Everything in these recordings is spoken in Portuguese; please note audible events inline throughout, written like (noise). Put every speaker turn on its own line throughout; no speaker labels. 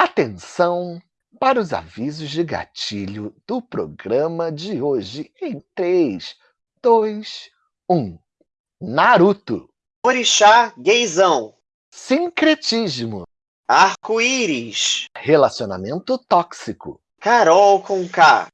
Atenção para os avisos de gatilho do programa de hoje em 3, 2, 1. Naruto.
Orixá gaysão.
Sincretismo.
Arco-íris.
Relacionamento tóxico.
Carol com K.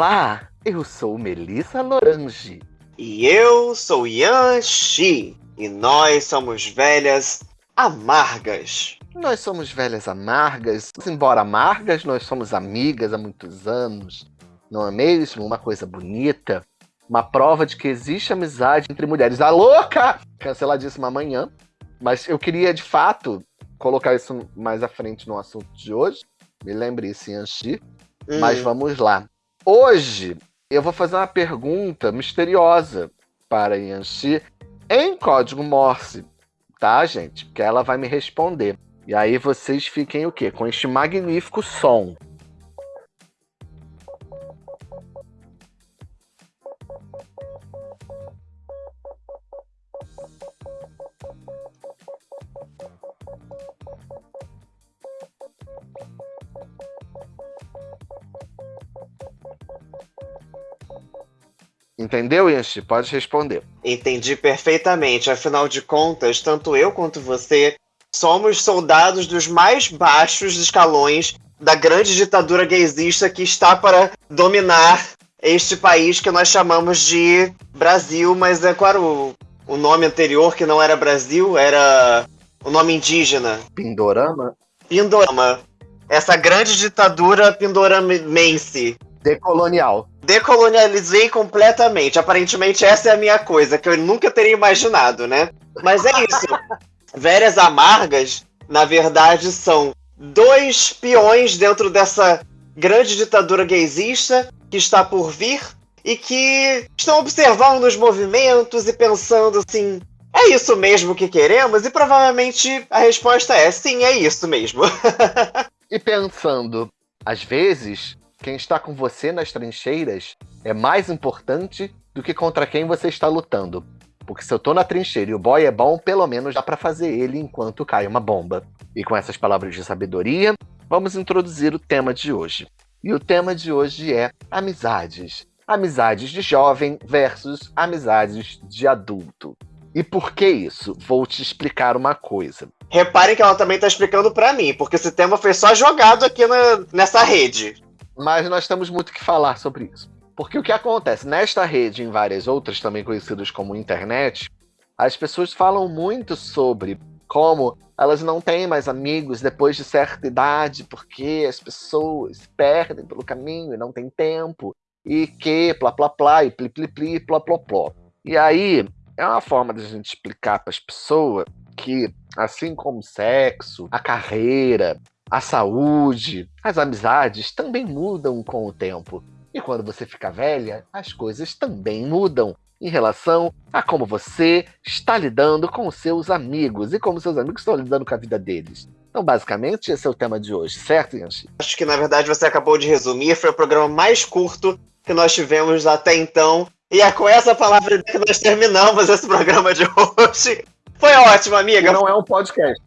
Olá, eu sou Melissa Lorange.
E eu sou Yan Shi. E nós somos velhas amargas.
Nós somos velhas amargas, embora amargas, nós somos amigas há muitos anos. Não é mesmo? Uma coisa bonita. Uma prova de que existe amizade entre mulheres. A louca! Canceladíssima amanhã. Mas eu queria, de fato, colocar isso mais à frente no assunto de hoje. Me lembre isso, Yanxi. Hum. Mas vamos lá. Hoje eu vou fazer uma pergunta misteriosa para Yanxi em código Morse, tá, gente? Que ela vai me responder. E aí vocês fiquem o quê? Com este magnífico som. Entendeu, Yanchi? Pode responder.
Entendi perfeitamente. Afinal de contas, tanto eu quanto você somos soldados dos mais baixos escalões da grande ditadura gaysista que está para dominar este país que nós chamamos de Brasil, mas é claro, o, nome anterior que não era Brasil era o nome indígena.
Pindorama?
Pindorama. Essa grande ditadura pindoramense.
Decolonial
decolonializei completamente. Aparentemente, essa é a minha coisa, que eu nunca teria imaginado, né? Mas é isso. (laughs) Velhas Amargas, na verdade, são dois peões dentro dessa grande ditadura gaysista que está por vir e que estão observando os movimentos e pensando assim: é isso mesmo que queremos? E provavelmente a resposta é: sim, é isso mesmo. (laughs)
e pensando, às vezes, quem está com você nas trincheiras é mais importante do que contra quem você está lutando. Porque se eu tô na trincheira e o boy é bom, pelo menos dá para fazer ele enquanto cai uma bomba. E com essas palavras de sabedoria, vamos introduzir o tema de hoje. E o tema de hoje é amizades. Amizades de jovem versus amizades de adulto. E por que isso? Vou te explicar uma coisa.
Reparem que ela também está explicando para mim, porque esse tema foi só jogado aqui na, nessa rede
mas nós temos muito que falar sobre isso. Porque o que acontece nesta rede e em várias outras, também conhecidas como internet, as pessoas falam muito sobre como elas não têm mais amigos depois de certa idade, porque as pessoas perdem pelo caminho e não tem tempo, e que, plá, plá, plá, e pli, pli, pli, plá, plá, plá. E aí, é uma forma de a gente explicar para as pessoas que, assim como sexo, a carreira, a saúde, as amizades também mudam com o tempo. E quando você fica velha, as coisas também mudam em relação a como você está lidando com seus amigos e como seus amigos estão lidando com a vida deles. Então, basicamente, esse é o tema de hoje, certo, Yanchi?
Acho que, na verdade, você acabou de resumir. Foi o programa mais curto que nós tivemos até então. E é com essa palavra que nós terminamos esse programa de hoje. Foi ótimo, amiga.
Não é um podcast.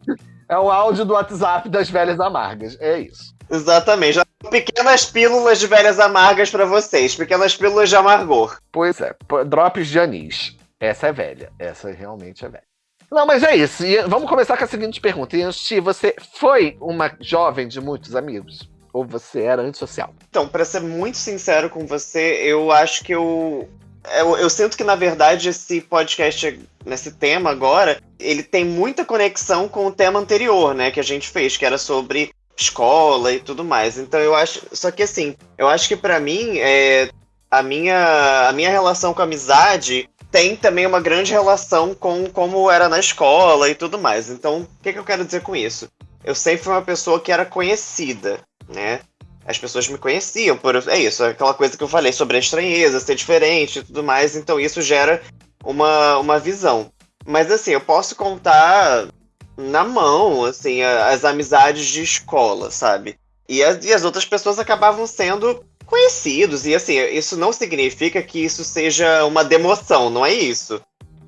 É o áudio do WhatsApp das velhas amargas. É isso.
Exatamente. Pequenas pílulas de velhas amargas para vocês. Pequenas pílulas de amargor.
Pois é. Drops de anis. Essa é velha. Essa realmente é velha. Não, mas é isso. E vamos começar com a seguinte pergunta. Yanxi, você foi uma jovem de muitos amigos? Ou você era antissocial?
Então, para ser muito sincero com você, eu acho que eu eu, eu, sinto que, na verdade, esse podcast, nesse tema agora, ele tem muita conexão com o tema anterior, né, que a gente fez, que era sobre escola e tudo mais. Então eu acho. Só que assim, eu acho que para mim, é, a, minha, a minha relação com a amizade tem também uma grande relação com como era na escola e tudo mais. Então, o que, que eu quero dizer com isso? Eu sempre fui uma pessoa que era conhecida, né? As pessoas me conheciam por é isso, aquela coisa que eu falei sobre a estranheza, ser diferente e tudo mais, então isso gera uma, uma visão. Mas assim, eu posso contar na mão, assim, as amizades de escola, sabe? E as, e as outras pessoas acabavam sendo conhecidos. E assim, isso não significa que isso seja uma demoção, não é isso.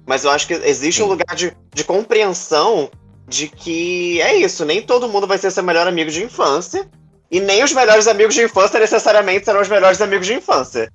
Mas eu acho que existe um lugar de, de compreensão de que é isso, nem todo mundo vai ser seu melhor amigo de infância. E nem os melhores amigos de infância necessariamente serão os melhores amigos de infância.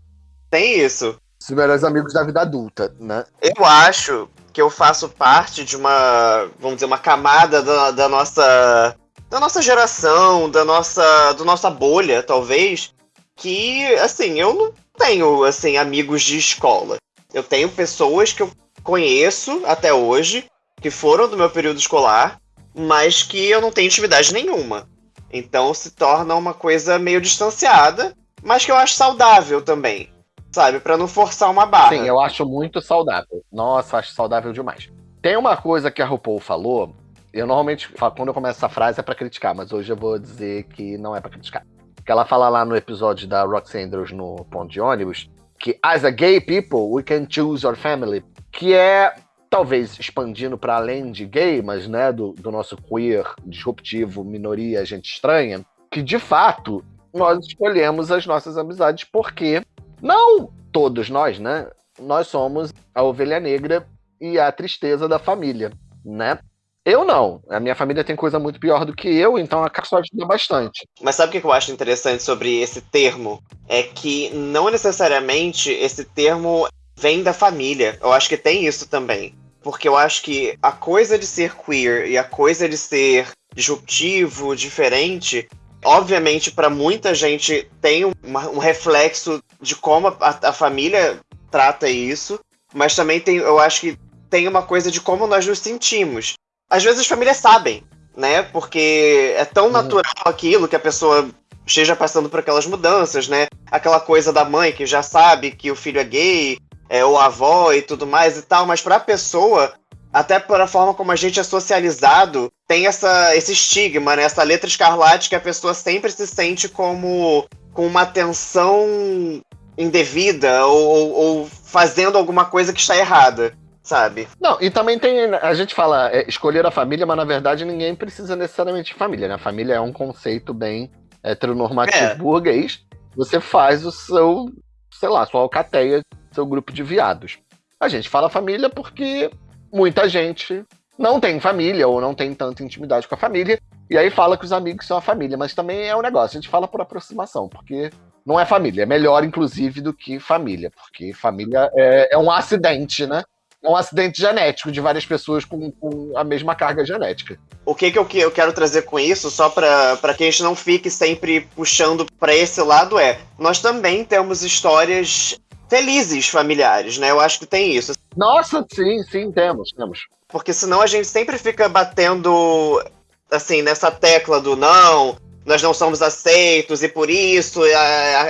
Tem isso.
Os melhores amigos da vida adulta, né?
Eu acho que eu faço parte de uma, vamos dizer, uma camada da, da nossa da nossa geração, da nossa, do nossa bolha, talvez, que assim, eu não tenho assim amigos de escola. Eu tenho pessoas que eu conheço até hoje que foram do meu período escolar, mas que eu não tenho intimidade nenhuma. Então se torna uma coisa meio distanciada, mas que eu acho saudável também sabe? para não forçar uma barra.
Sim, eu acho muito saudável. Nossa, acho saudável demais. Tem uma coisa que a RuPaul falou, eu normalmente quando eu começo essa frase é para criticar, mas hoje eu vou dizer que não é para criticar. Que ela fala lá no episódio da Roxy Andrews no ponto de ônibus, que as a gay people, we can choose our family, que é talvez expandindo para além de gay, mas né, do, do nosso queer, disruptivo, minoria, gente estranha, que de fato nós escolhemos as nossas amizades porque não todos nós, né? Nós somos a ovelha negra e a tristeza da família, né? Eu não. A minha família tem coisa muito pior do que eu, então a Caço ajuda bastante.
Mas sabe o que eu acho interessante sobre esse termo? É que não necessariamente esse termo vem da família. Eu acho que tem isso também. Porque eu acho que a coisa de ser queer e a coisa de ser disruptivo, diferente, obviamente, para muita gente tem um, um, reflexo de como a, a, família trata isso, mas também tem, eu acho que tem uma coisa de como nós nos sentimos. Às vezes as famílias sabem, né? Porque é tão uhum. natural aquilo que a pessoa esteja passando por aquelas mudanças, né? Aquela coisa da mãe que já sabe que o filho é gay, é, ou avó e tudo mais e tal, mas para a pessoa até pela forma como a gente é socializado, tem essa, esse estigma, né? Essa letra escarlate que a pessoa sempre se sente como com uma atenção indevida ou, ou fazendo alguma coisa que está errada, sabe?
Não, e também tem. A gente fala é, escolher a família, mas na verdade ninguém precisa necessariamente de família, né? A família é um conceito bem heteronormativo é. burguês. Você faz o seu, sei lá, sua alcateia, seu grupo de viados. A gente fala família porque muita gente não tem família ou não tem tanta intimidade com a família. E aí fala que os amigos são a família, mas também é um negócio, a gente fala por aproximação, porque não é família, é melhor, inclusive, do que família, porque família é, é um acidente, né? É um acidente genético de várias pessoas com, com a mesma carga genética.
O que, que eu, que eu quero trazer com isso, só para que a gente não fique sempre puxando para esse lado, é: nós também temos histórias felizes familiares, né? Eu acho que tem isso.
Nossa, sim, sim, temos, temos.
Porque senão a gente sempre fica batendo, assim, nessa tecla do não, nós não somos aceitos e por isso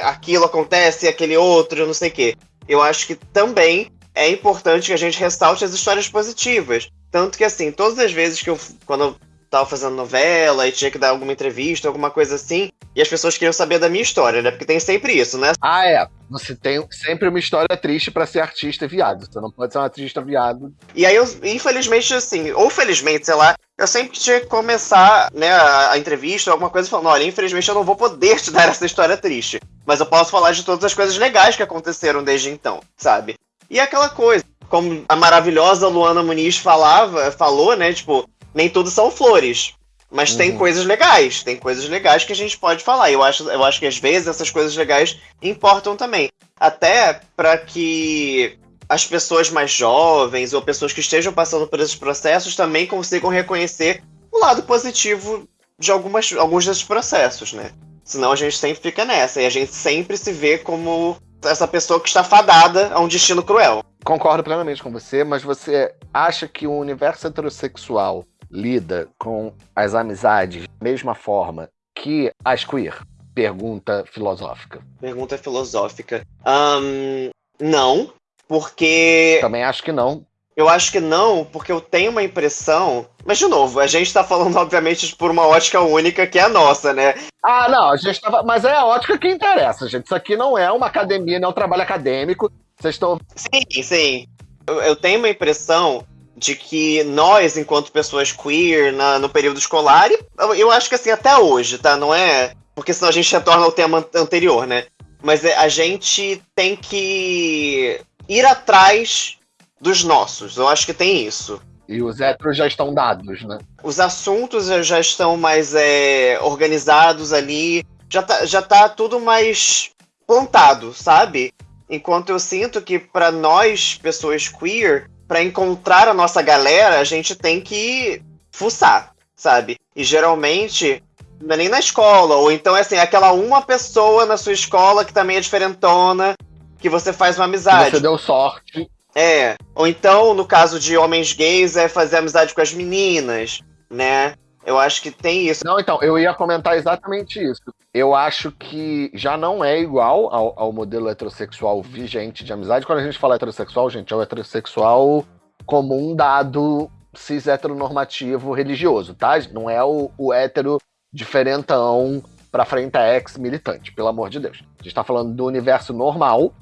aquilo acontece e aquele outro, não sei o quê. Eu acho que também é importante que a gente ressalte as histórias positivas. Tanto que, assim, todas as vezes que eu, quando eu tava fazendo novela e tinha que dar alguma entrevista, alguma coisa assim, e as pessoas queriam saber da minha história, né? Porque tem sempre isso, né?
Ah, é. Você tem sempre uma história triste para ser artista viado. Você não pode ser um artista viado.
E aí, eu, infelizmente, assim, ou felizmente, sei lá, eu sempre tinha que começar, né, a, a entrevista, alguma coisa, falando: olha, infelizmente eu não vou poder te (laughs) dar essa história triste. Mas eu posso falar de todas as coisas legais que aconteceram desde então, sabe? E aquela coisa, como a maravilhosa Luana Muniz falava, falou, né? Tipo, nem tudo são flores. Mas uhum. tem coisas legais, tem coisas legais que a gente pode falar. Eu acho, eu acho que às vezes essas coisas legais importam também. Até para que as pessoas mais jovens ou pessoas que estejam passando por esses processos também consigam reconhecer o lado positivo de algumas, alguns desses processos, né? Senão a gente sempre fica nessa e a gente sempre se vê como essa pessoa que está fadada a um destino cruel.
Concordo plenamente com você, mas você acha que o universo heterossexual lida com as amizades da mesma forma que as queer? Pergunta filosófica.
Pergunta filosófica. Um, não, porque.
Também acho que não.
Eu acho que não, porque eu tenho uma impressão. Mas, de novo, a gente tá falando, obviamente, por uma ótica única que é a nossa, né?
Ah, não, a gente tava. Mas é a ótica que interessa, gente. Isso aqui não é uma academia, não é um trabalho acadêmico. Vocês estão.
Sim, sim. Eu, eu tenho uma impressão de que nós, enquanto pessoas queer, na, no período escolar, e eu, acho que assim, até hoje, tá? Não é. Porque senão a gente retorna ao tema anterior, né? Mas é, a gente tem que ir atrás dos nossos. Eu acho que tem isso.
E os héteros já estão dados, né?
Os assuntos já estão mais é, organizados ali. Já tá, já tá tudo mais plantado, sabe? Enquanto eu sinto que para nós, pessoas queer, para encontrar a nossa galera, a gente tem que fuçar, sabe? E geralmente não é nem na escola, ou então é assim, aquela uma pessoa na sua escola que também é diferentona, que você faz uma amizade.
Você deu sorte.
É. Ou então, no caso de homens gays, é fazer amizade com as meninas, né? Eu acho que tem isso.
Não, então, eu ia comentar exatamente isso. Eu acho que já não é igual ao, ao modelo heterossexual vigente de amizade. Quando a gente fala heterossexual, gente, é o heterossexual como um dado cis heteronormativo religioso, tá? Não é o, o hétero diferentão pra frente a ex-militante, pelo amor de Deus. A gente tá falando do universo normal,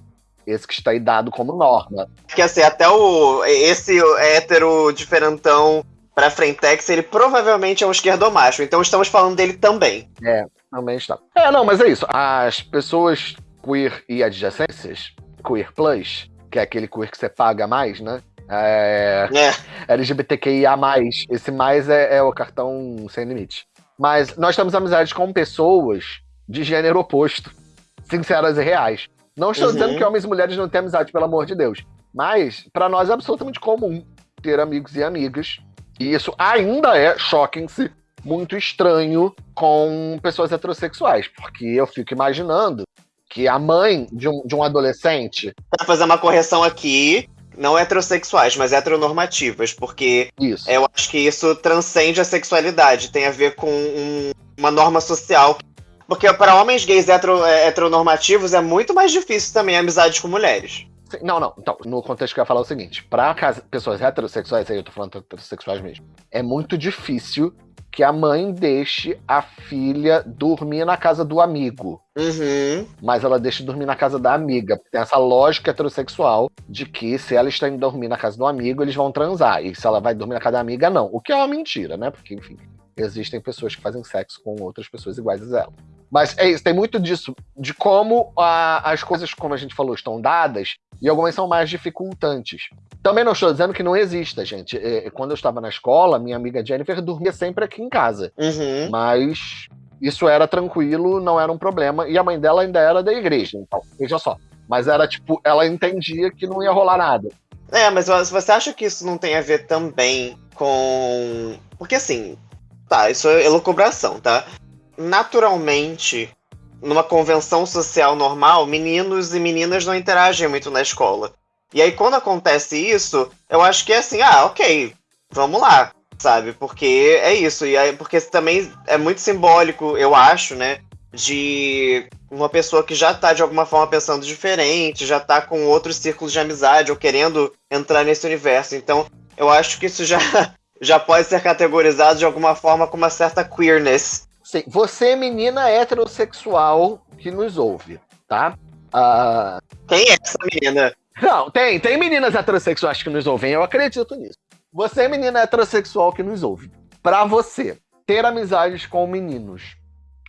esse que está aí dado como norma.
Que assim, até o esse hétero diferentão pra Frentex, ele provavelmente é um esquerdomacho, então estamos falando dele também.
É, também está. É, não, mas é isso. As pessoas queer e adjacências, queer plus, que é aquele queer que você paga mais, né? É, é. LGBTQIA+, esse mais é, é o cartão sem limite. Mas nós temos amizades com pessoas de gênero oposto, sinceras e reais. Não estou uhum. dizendo que homens e mulheres não têm amizade, pelo amor de Deus. Mas, para nós, é absolutamente comum ter amigos e amigas. E isso ainda é, choquem-se, muito estranho com pessoas heterossexuais. Porque eu fico imaginando que a mãe de um, de um adolescente.
Pra fazer uma correção aqui, não heterossexuais, mas heteronormativas, porque
isso.
eu acho que isso transcende a sexualidade, tem a ver com um, uma norma social. Porque para homens gays hetero, é, heteronormativos é muito mais difícil também a amizade com mulheres.
Não, não. Então, no contexto que eu ia falar é o seguinte: para pessoas heterossexuais, aí eu tô falando heterossexuais mesmo, é muito difícil que a mãe deixe a filha dormir na casa do amigo.
Uhum.
Mas ela deixa dormir na casa da amiga. Tem essa lógica heterossexual de que se ela está indo dormir na casa do amigo, eles vão transar. E se ela vai dormir na casa da amiga, não. O que é uma mentira, né? Porque, enfim, existem pessoas que fazem sexo com outras pessoas iguais a ela. Mas é isso, tem muito disso, de como a, as coisas, como a gente falou, estão dadas, e algumas são mais dificultantes. Também não estou dizendo que não exista, gente. É, quando eu estava na escola, minha amiga Jennifer dormia sempre aqui em casa.
Uhum.
Mas isso era tranquilo, não era um problema. E a mãe dela ainda era da igreja, então, veja só. Mas era tipo, ela entendia que não ia rolar nada.
É, mas você acha que isso não tem a ver também com. Porque assim, tá, isso é elucubração, tá? Naturalmente, numa convenção social normal, meninos e meninas não interagem muito na escola. E aí, quando acontece isso, eu acho que é assim, ah, ok, vamos lá, sabe? Porque é isso. E aí, porque também é muito simbólico, eu acho, né? De uma pessoa que já tá de alguma forma pensando diferente, já tá com outros círculos de amizade ou querendo entrar nesse universo. Então, eu acho que isso já, (laughs) já pode ser categorizado de alguma forma com uma certa queerness.
Sim, você, menina heterossexual que nos ouve, tá? Uh...
Quem é essa menina?
Não, tem, tem meninas heterossexuais que nos ouvem, eu acredito nisso. Você, menina heterossexual que nos ouve, para você ter amizades com meninos,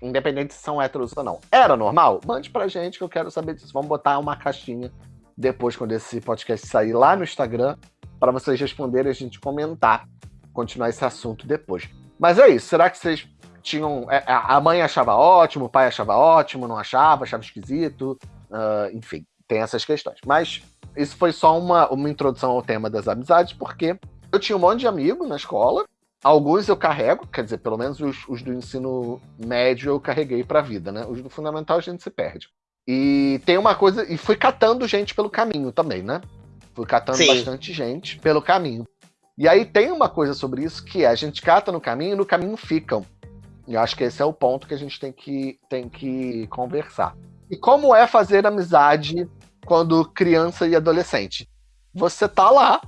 independente se são héteros ou não, era normal? Mande pra gente que eu quero saber disso. Vamos botar uma caixinha depois, quando esse podcast sair lá no Instagram, para vocês responderem e a gente comentar, continuar esse assunto depois. Mas é isso, será que vocês tinham. É, a mãe achava ótimo, o pai achava ótimo, não achava, achava esquisito, uh, enfim, tem essas questões. Mas isso foi só uma, uma introdução ao tema das amizades, porque eu tinha um monte de amigos na escola. Alguns eu carrego, quer dizer, pelo menos os, os do ensino médio eu carreguei para a vida, né? Os do fundamental a gente se perde. E tem uma coisa, e fui catando gente pelo caminho também, né? Fui catando Sim. bastante gente pelo caminho. E aí tem uma coisa sobre isso que é, a gente cata no caminho e no caminho ficam. E acho que esse é o ponto que a gente tem que, tem que conversar. E como é fazer amizade quando criança e adolescente. Você tá lá,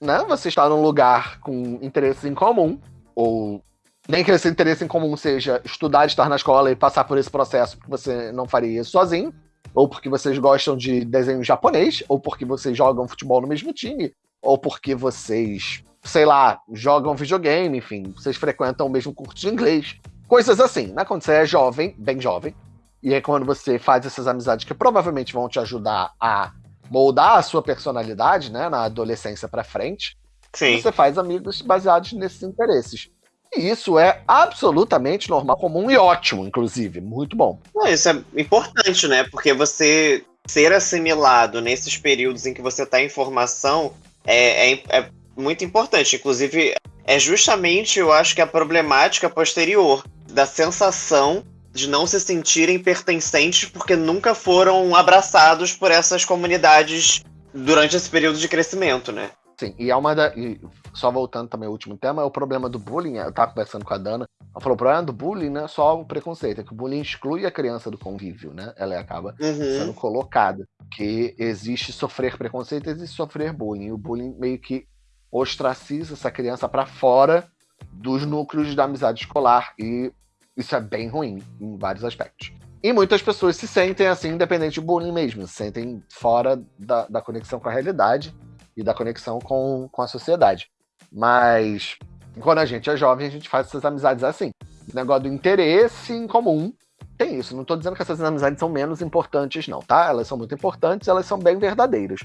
né? Você está num lugar com interesses em comum, ou nem que esse interesse em comum seja estudar, estar na escola e passar por esse processo, porque você não faria isso sozinho, ou porque vocês gostam de desenho japonês, ou porque vocês jogam futebol no mesmo time, ou porque vocês, sei lá, jogam videogame, enfim, vocês frequentam o mesmo curso de inglês. Coisas assim, né? Quando você é jovem, bem jovem, e é quando você faz essas amizades que provavelmente vão te ajudar a moldar a sua personalidade, né, na adolescência para frente. Sim. Você faz amigos baseados nesses interesses. E isso é absolutamente normal, comum e ótimo, inclusive. Muito bom.
isso é importante, né? Porque você ser assimilado nesses períodos em que você está em formação é, é, é muito importante. Inclusive, é justamente, eu acho que a problemática posterior da sensação de não se sentirem pertencentes porque nunca foram abraçados por essas comunidades durante esse período de crescimento, né?
Sim, e é uma da. E só voltando também ao último tema, é o problema do bullying. Eu tava conversando com a Dana. Ela falou: o problema do bullying não é só o preconceito, é que o bullying exclui a criança do convívio, né? Ela acaba uhum. sendo colocada. Que existe sofrer preconceito, existe sofrer bullying. E o bullying meio que ostraciza essa criança para fora dos núcleos da amizade escolar. E isso é bem ruim em vários aspectos. E muitas pessoas se sentem assim, independente do bullying mesmo, se sentem fora da, da conexão com a realidade e da conexão com, com a sociedade. Mas quando a gente é jovem, a gente faz essas amizades assim. O negócio do interesse em comum tem isso. Não estou dizendo que essas amizades são menos importantes, não, tá? Elas são muito importantes, elas são bem verdadeiras.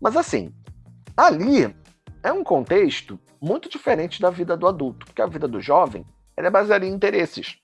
Mas assim, ali é um contexto muito diferente da vida do adulto, porque a vida do jovem é baseada em interesses.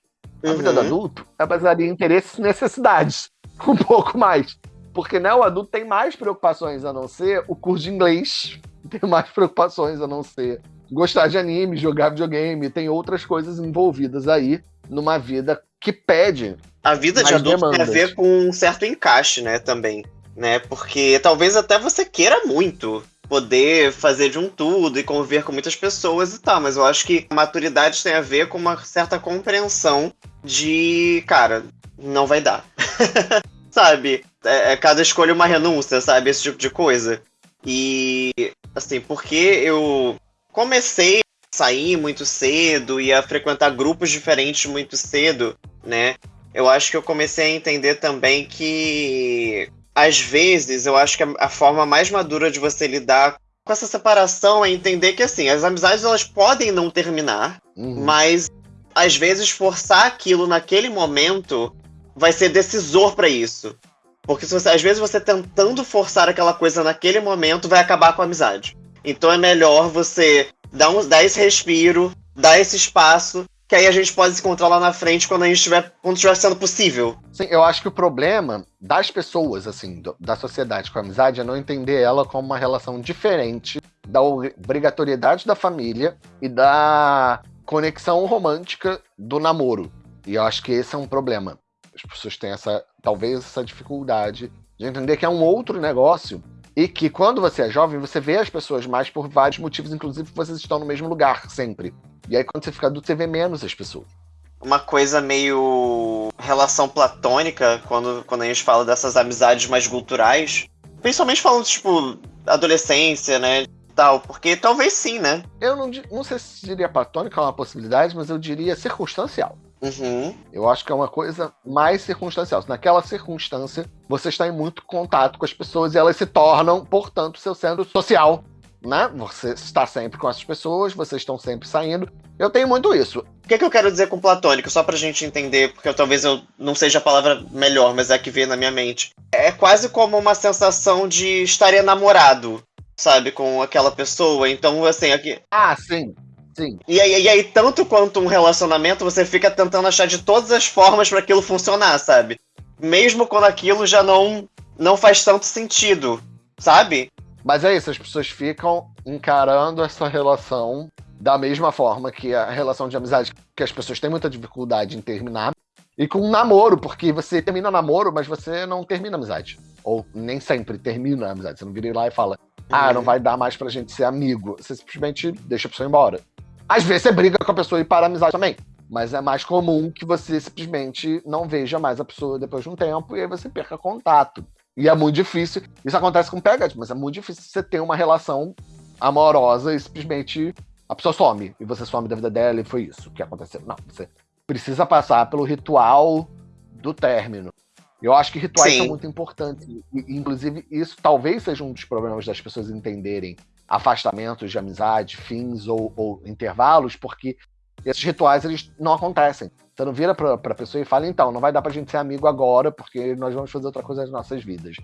A uhum. vida do uhum. adulto é baseada em interesses e necessidades. (laughs) Um pouco mais. Porque né, o adulto tem mais preocupações a não ser o curso de inglês, (laughs) tem mais preocupações a não ser gostar de anime, jogar videogame, tem outras coisas envolvidas aí numa vida que pede.
A vida de adulto demandas. tem a ver com um certo encaixe, né, também. Né? Porque talvez até você queira muito poder fazer de um tudo e conviver com muitas pessoas e tal, mas eu acho que a maturidade tem a ver com uma certa compreensão de, cara, não vai dar. (laughs) sabe? É, é, cada escolha uma renúncia, sabe? Esse tipo de coisa. E, assim, porque eu comecei a sair muito cedo e a frequentar grupos diferentes muito cedo, né? Eu acho que eu comecei a entender também que, às vezes, eu acho que a, a forma mais madura de você lidar com essa separação é entender que, assim, as amizades elas podem não terminar, uhum. mas às vezes forçar aquilo naquele momento vai ser decisor para isso. Porque você, às vezes você tentando forçar aquela coisa naquele momento vai acabar com a amizade. Então é melhor você dar, um, dar esse respiro, dar esse espaço, que aí a gente pode se encontrar lá na frente quando a gente estiver, quando estiver sendo possível.
Sim, eu acho que o problema das pessoas, assim, do, da sociedade com a amizade é não entender ela como uma relação diferente da obrigatoriedade da família e da conexão romântica do namoro. E eu acho que esse é um problema. As pessoas têm essa, talvez, essa dificuldade de entender que é um outro negócio e que quando você é jovem, você vê as pessoas mais por vários motivos, inclusive vocês estão no mesmo lugar sempre. E aí quando você fica adulto, você vê menos as pessoas.
Uma coisa meio relação platônica, quando, quando a gente fala dessas amizades mais culturais, principalmente falando, tipo, adolescência, né? Tal, porque talvez sim, né?
Eu não, não sei se diria platônica é uma possibilidade, mas eu diria circunstancial. Uhum. Eu acho que é uma coisa mais circunstancial. Naquela circunstância, você está em muito contato com as pessoas e elas se tornam, portanto, seu centro social. Né? Você está sempre com essas pessoas, vocês estão sempre saindo. Eu tenho muito isso.
O que, que eu quero dizer com platônico? Só pra gente entender, porque eu, talvez eu não seja a palavra melhor, mas é a que vem na minha mente. É quase como uma sensação de estar enamorado, sabe, com aquela pessoa. Então, assim, aqui.
Ah, sim. Sim.
E aí, e aí, tanto quanto um relacionamento, você fica tentando achar de todas as formas para aquilo funcionar, sabe? Mesmo quando aquilo já não, não faz tanto sentido, sabe?
Mas é isso, as pessoas ficam encarando essa relação da mesma forma que a relação de amizade, que as pessoas têm muita dificuldade em terminar, e com um namoro, porque você termina namoro, mas você não termina amizade. Ou nem sempre termina a amizade. Você não vira lá e fala, ah, não uhum. vai dar mais pra gente ser amigo. Você simplesmente deixa a pessoa embora. Às vezes você briga com a pessoa e para a amizade também. Mas é mais comum que você simplesmente não veja mais a pessoa depois de um tempo e aí você perca contato. E é muito difícil. Isso acontece com Pegat, mas é muito difícil você ter uma relação amorosa e simplesmente a pessoa some. E você some da vida dela e foi isso que aconteceu. Não, você precisa passar pelo ritual do término. Eu acho que rituais Sim. são muito importantes. E, inclusive, isso talvez seja um dos problemas das pessoas entenderem afastamentos de amizade, fins ou, ou intervalos, porque esses rituais eles não acontecem. Você não vira pra, pra pessoa e fala, então, não vai dar pra gente ser amigo agora, porque nós vamos fazer outra coisa nas nossas vidas.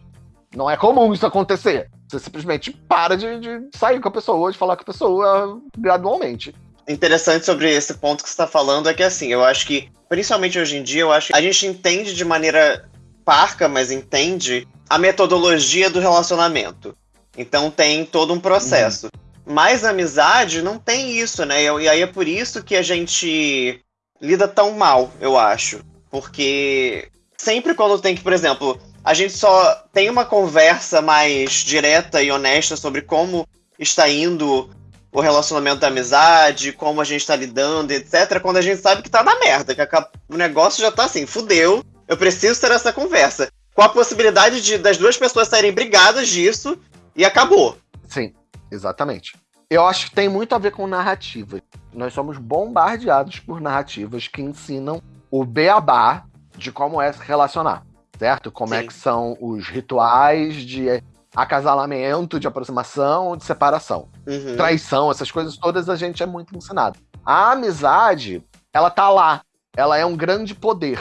Não é comum isso acontecer. Você simplesmente para de, de sair com a pessoa, de falar com a pessoa gradualmente.
Interessante sobre esse ponto que você está falando é que, assim, eu acho que, principalmente hoje em dia, eu acho que a gente entende de maneira parca, mas entende a metodologia do relacionamento. Então tem todo um processo. Uhum. Mas a amizade não tem isso, né? E aí é por isso que a gente lida tão mal, eu acho. Porque sempre quando tem que, por exemplo, a gente só tem uma conversa mais direta e honesta sobre como está indo o relacionamento da amizade, como a gente está lidando, etc., quando a gente sabe que tá na merda, que o negócio já tá assim, fudeu, eu preciso ter essa conversa. Com a possibilidade de das duas pessoas saírem brigadas disso e acabou.
Sim, exatamente. Eu acho que tem muito a ver com narrativa. Nós somos bombardeados por narrativas que ensinam o beabá de como é se relacionar, certo? Como é Sim. é que são os rituais de acasalamento, de aproximação, de separação. Uhum. Traição, essas coisas todas a gente é muito ensinado. A amizade, ela tá lá. Ela é um grande poder.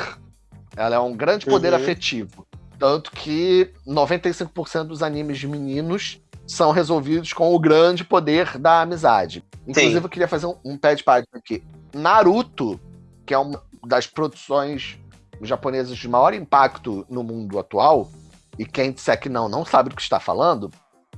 Ela é um grande poder uhum. afetivo. Tanto que 95% dos animes de meninos são resolvidos com o grande poder da amizade. Inclusive, Sim. eu queria fazer um, um pé de página aqui. Naruto, que é uma das produções japonesas de maior impacto no mundo atual, e quem disser que não, não sabe do que está falando,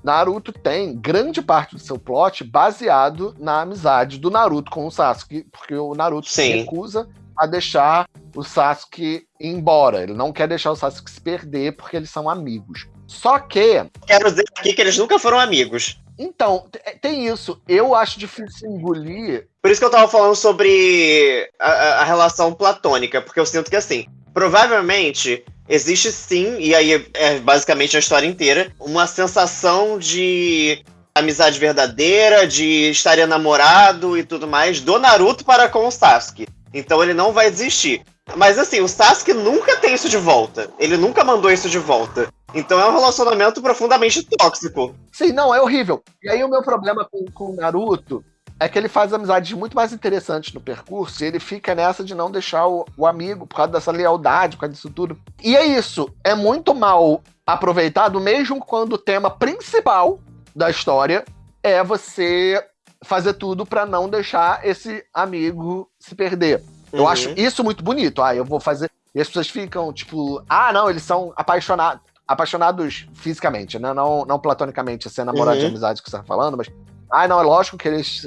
Naruto tem grande parte do seu plot baseado na amizade do Naruto com o Sasuke, porque o Naruto Sim. se recusa a deixar o Sasuke ir embora. Ele não quer deixar o Sasuke se perder porque eles são amigos. Só que.
Quero dizer aqui que eles nunca foram amigos.
Então, tem isso. Eu acho difícil engolir.
Por isso que eu tava falando sobre a, a relação platônica, porque eu sinto que assim, provavelmente existe sim, e aí é basicamente a história inteira, uma sensação de amizade verdadeira, de estar namorado e tudo mais do Naruto para com o Sasuke. Então ele não vai desistir. Mas assim, o Sasuke nunca tem isso de volta. Ele nunca mandou isso de volta. Então é um relacionamento profundamente tóxico.
Sim, não, é horrível. E aí o meu problema com, com o Naruto é que ele faz amizades muito mais interessantes no percurso e ele fica nessa de não deixar o, o, amigo por causa dessa lealdade, por causa disso tudo. E é isso, é muito mal aproveitado, mesmo quando o tema principal da história é você fazer tudo para não deixar esse amigo se perder. Uhum. Eu acho isso muito bonito. Ah, eu vou fazer. E as pessoas ficam, tipo, ah, não, eles são apaixonados. Apaixonados fisicamente, né? Não, não platonicamente, ser namorado uhum. de amizade que você tá falando, mas. Ah, não, é lógico que eles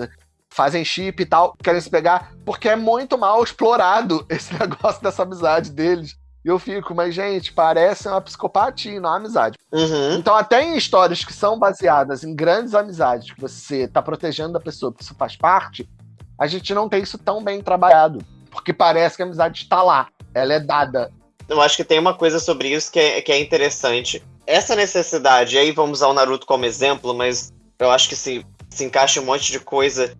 fazem chip e tal, querem se pegar, porque é muito mal explorado (laughs) esse negócio dessa amizade deles. E eu fico, mas, gente, parece uma psicopatia, não uma amizade. Uhum. Então, até em histórias que são baseadas em grandes amizades, que você tá protegendo a pessoa, que isso faz parte, a gente não tem isso tão bem trabalhado. Porque parece que a amizade está lá, ela é dada.
Eu acho que tem uma coisa sobre isso que é, que é interessante. Essa necessidade, e aí vamos usar o Naruto como exemplo, mas eu acho que se, se encaixa um monte de coisa.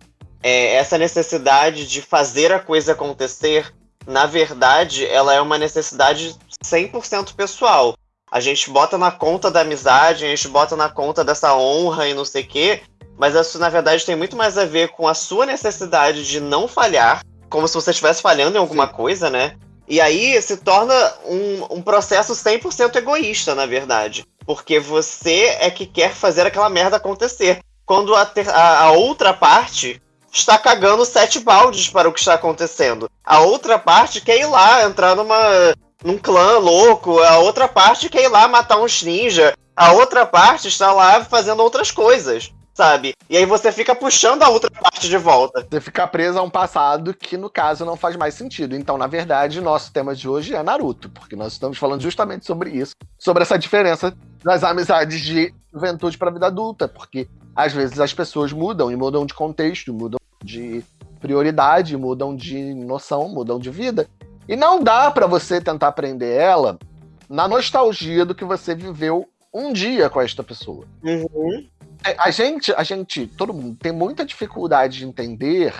É, essa necessidade de fazer a coisa acontecer, na verdade, ela é uma necessidade 100% pessoal. A gente bota na conta da amizade, a gente bota na conta dessa honra e não sei o quê, mas isso, na verdade, tem muito mais a ver com a sua necessidade de não falhar como se você estivesse falhando em alguma Sim. coisa, né? E aí se torna um, um processo 100% egoísta, na verdade. Porque você é que quer fazer aquela merda acontecer. Quando a, ter, a, a outra parte está cagando sete baldes para o que está acontecendo. A outra parte quer ir lá, entrar numa, num clã louco. A outra parte quer ir lá matar uns ninja. A outra parte está lá fazendo outras coisas sabe? E aí você fica puxando a outra parte de volta.
Você fica preso a um passado que, no caso, não faz mais sentido. Então, na verdade, nosso tema de hoje é Naruto, porque nós estamos falando justamente sobre isso, sobre essa diferença das amizades de juventude para vida adulta, porque às vezes as pessoas mudam e mudam de contexto, mudam de prioridade, mudam de noção, mudam de vida. E não dá para você tentar aprender ela na nostalgia do que você viveu um dia com esta pessoa. Uhum. É, a gente, a gente, todo mundo tem muita dificuldade de entender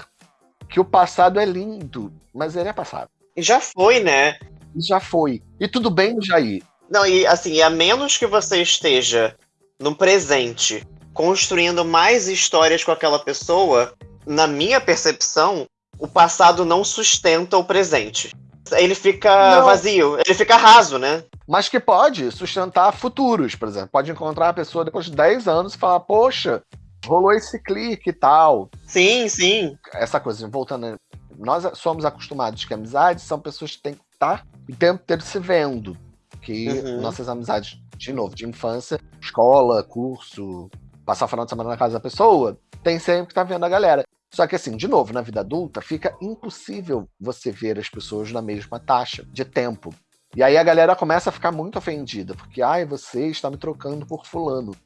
que o passado é lindo, mas ele é passado.
E já foi, né?
Já foi. E tudo bem, Jair.
Não, e assim, a menos que você esteja no presente construindo mais histórias com aquela pessoa, na minha percepção, o passado não sustenta o presente. Ele fica não. vazio, ele fica raso, né?
Mas que pode sustentar futuros, por exemplo. Pode encontrar a pessoa depois de 10 anos e falar, poxa, rolou esse clique e tal.
Sim, sim.
Essa coisa, voltando, nós somos acostumados que amizades são pessoas que têm que estar o tempo inteiro se vendo. Que uhum. nossas amizades, de novo, de infância, escola, curso, passar o final de semana na casa da pessoa, tem sempre que estar tá vendo a galera. Só que assim, de novo, na vida adulta, fica impossível você ver as pessoas na mesma taxa de tempo. E aí a galera começa a ficar muito ofendida, porque, ai, você está me trocando por fulano.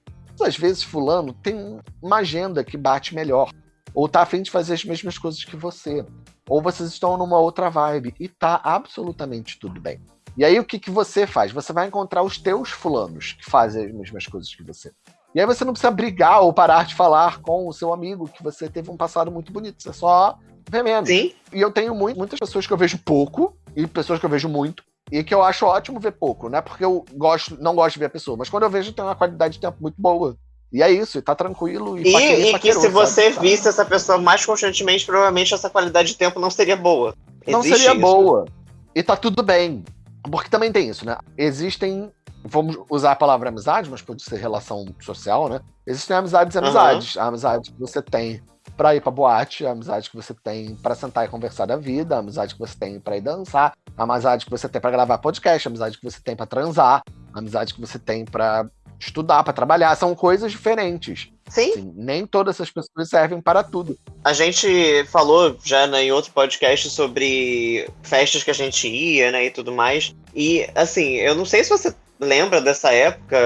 Às vezes fulano tem uma agenda que bate melhor, ou tá afim de fazer as mesmas coisas que você, ou vocês estão numa outra vibe, e tá absolutamente tudo bem. E aí o que, que você faz? Você vai encontrar os teus fulanos que fazem as mesmas coisas que você. E aí você não precisa brigar ou parar de falar com o seu amigo que você teve um passado muito bonito. Você só vê menos.
Sim.
E eu tenho muito, muitas pessoas que eu vejo pouco e pessoas que eu vejo muito. E que eu acho ótimo ver pouco, não é porque eu gosto, não gosto de ver a pessoa, mas quando eu vejo tem uma qualidade de tempo muito boa. E é isso, e tá tranquilo.
E, e, e que se você sabe? visse essa pessoa mais constantemente, provavelmente essa qualidade de tempo não seria boa.
Existe não seria isso. boa. E tá tudo bem. Porque também tem isso, né? Existem vamos usar a palavra amizade, mas pode ser relação social, né? Existem amizades e amizades. Uhum. A amizade que você tem para ir pra boate, a amizade que você tem para sentar e conversar da vida, a amizade que você tem para ir dançar, a amizade que você tem para gravar podcast, a amizade que você tem para transar, a amizade que você tem para estudar, para trabalhar, são coisas diferentes.
Sim. Assim,
nem todas essas pessoas servem para tudo.
A gente falou já né, em outro podcast sobre festas que a gente ia, né, e tudo mais. E assim, eu não sei se você lembra dessa época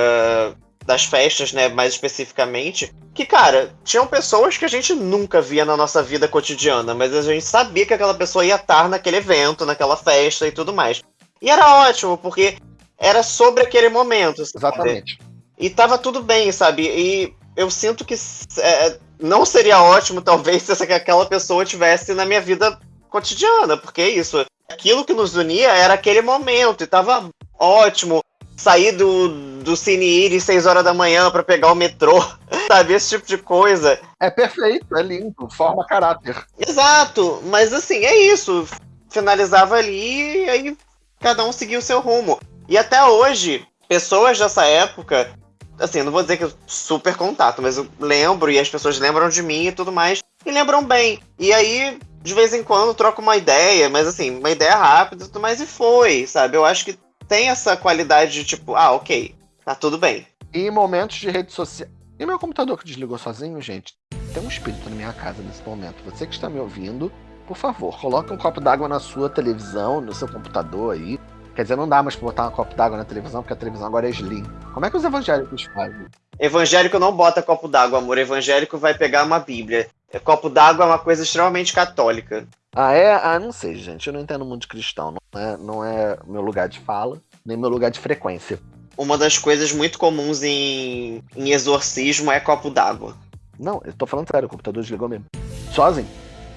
das festas, né, mais especificamente, que, cara, tinham pessoas que a gente nunca via na nossa vida cotidiana, mas a gente sabia que aquela pessoa ia estar naquele evento, naquela festa e tudo mais. E era ótimo, porque era sobre aquele momento.
Sabe? Exatamente.
E tava tudo bem, sabe? E eu sinto que é, não seria ótimo, talvez, (laughs) se aquela pessoa tivesse na minha vida cotidiana, porque é isso. Aquilo que nos unia era aquele momento, e tava ótimo sair do, do Cine Iris 6 horas da manhã para pegar o metrô, (laughs) sabe? Esse tipo de coisa.
É perfeito, é lindo, forma caráter.
Exato, mas assim, é isso. Finalizava ali e aí cada um seguia o seu rumo. E até hoje, pessoas dessa época, assim, não vou dizer que eu super contato, mas eu lembro e as pessoas lembram de mim e tudo mais, e lembram bem. E aí, de vez em quando, troco uma ideia, mas assim, uma ideia rápida e tudo mais, e foi, sabe? Eu acho que tem essa qualidade de tipo, ah, ok, tá tudo bem.
E em momentos de rede social. E meu computador que desligou sozinho, gente? Tem um espírito na minha casa nesse momento. Você que está me ouvindo, por favor, coloque um copo d'água na sua televisão, no seu computador aí. Quer dizer, não dá mais pra botar um copo d'água na televisão, porque a televisão agora é slim. Como é que os evangélicos fazem?
Evangélico não bota copo d'água, amor. Evangélico vai pegar uma Bíblia. Copo d'água é uma coisa extremamente católica.
Ah, é? Ah, não sei, gente. Eu não entendo muito de cristão. Não é, não é meu lugar de fala, nem meu lugar de frequência.
Uma das coisas muito comuns em, em exorcismo é copo d'água.
Não, eu tô falando sério, o computador desligou mesmo. Sozinho.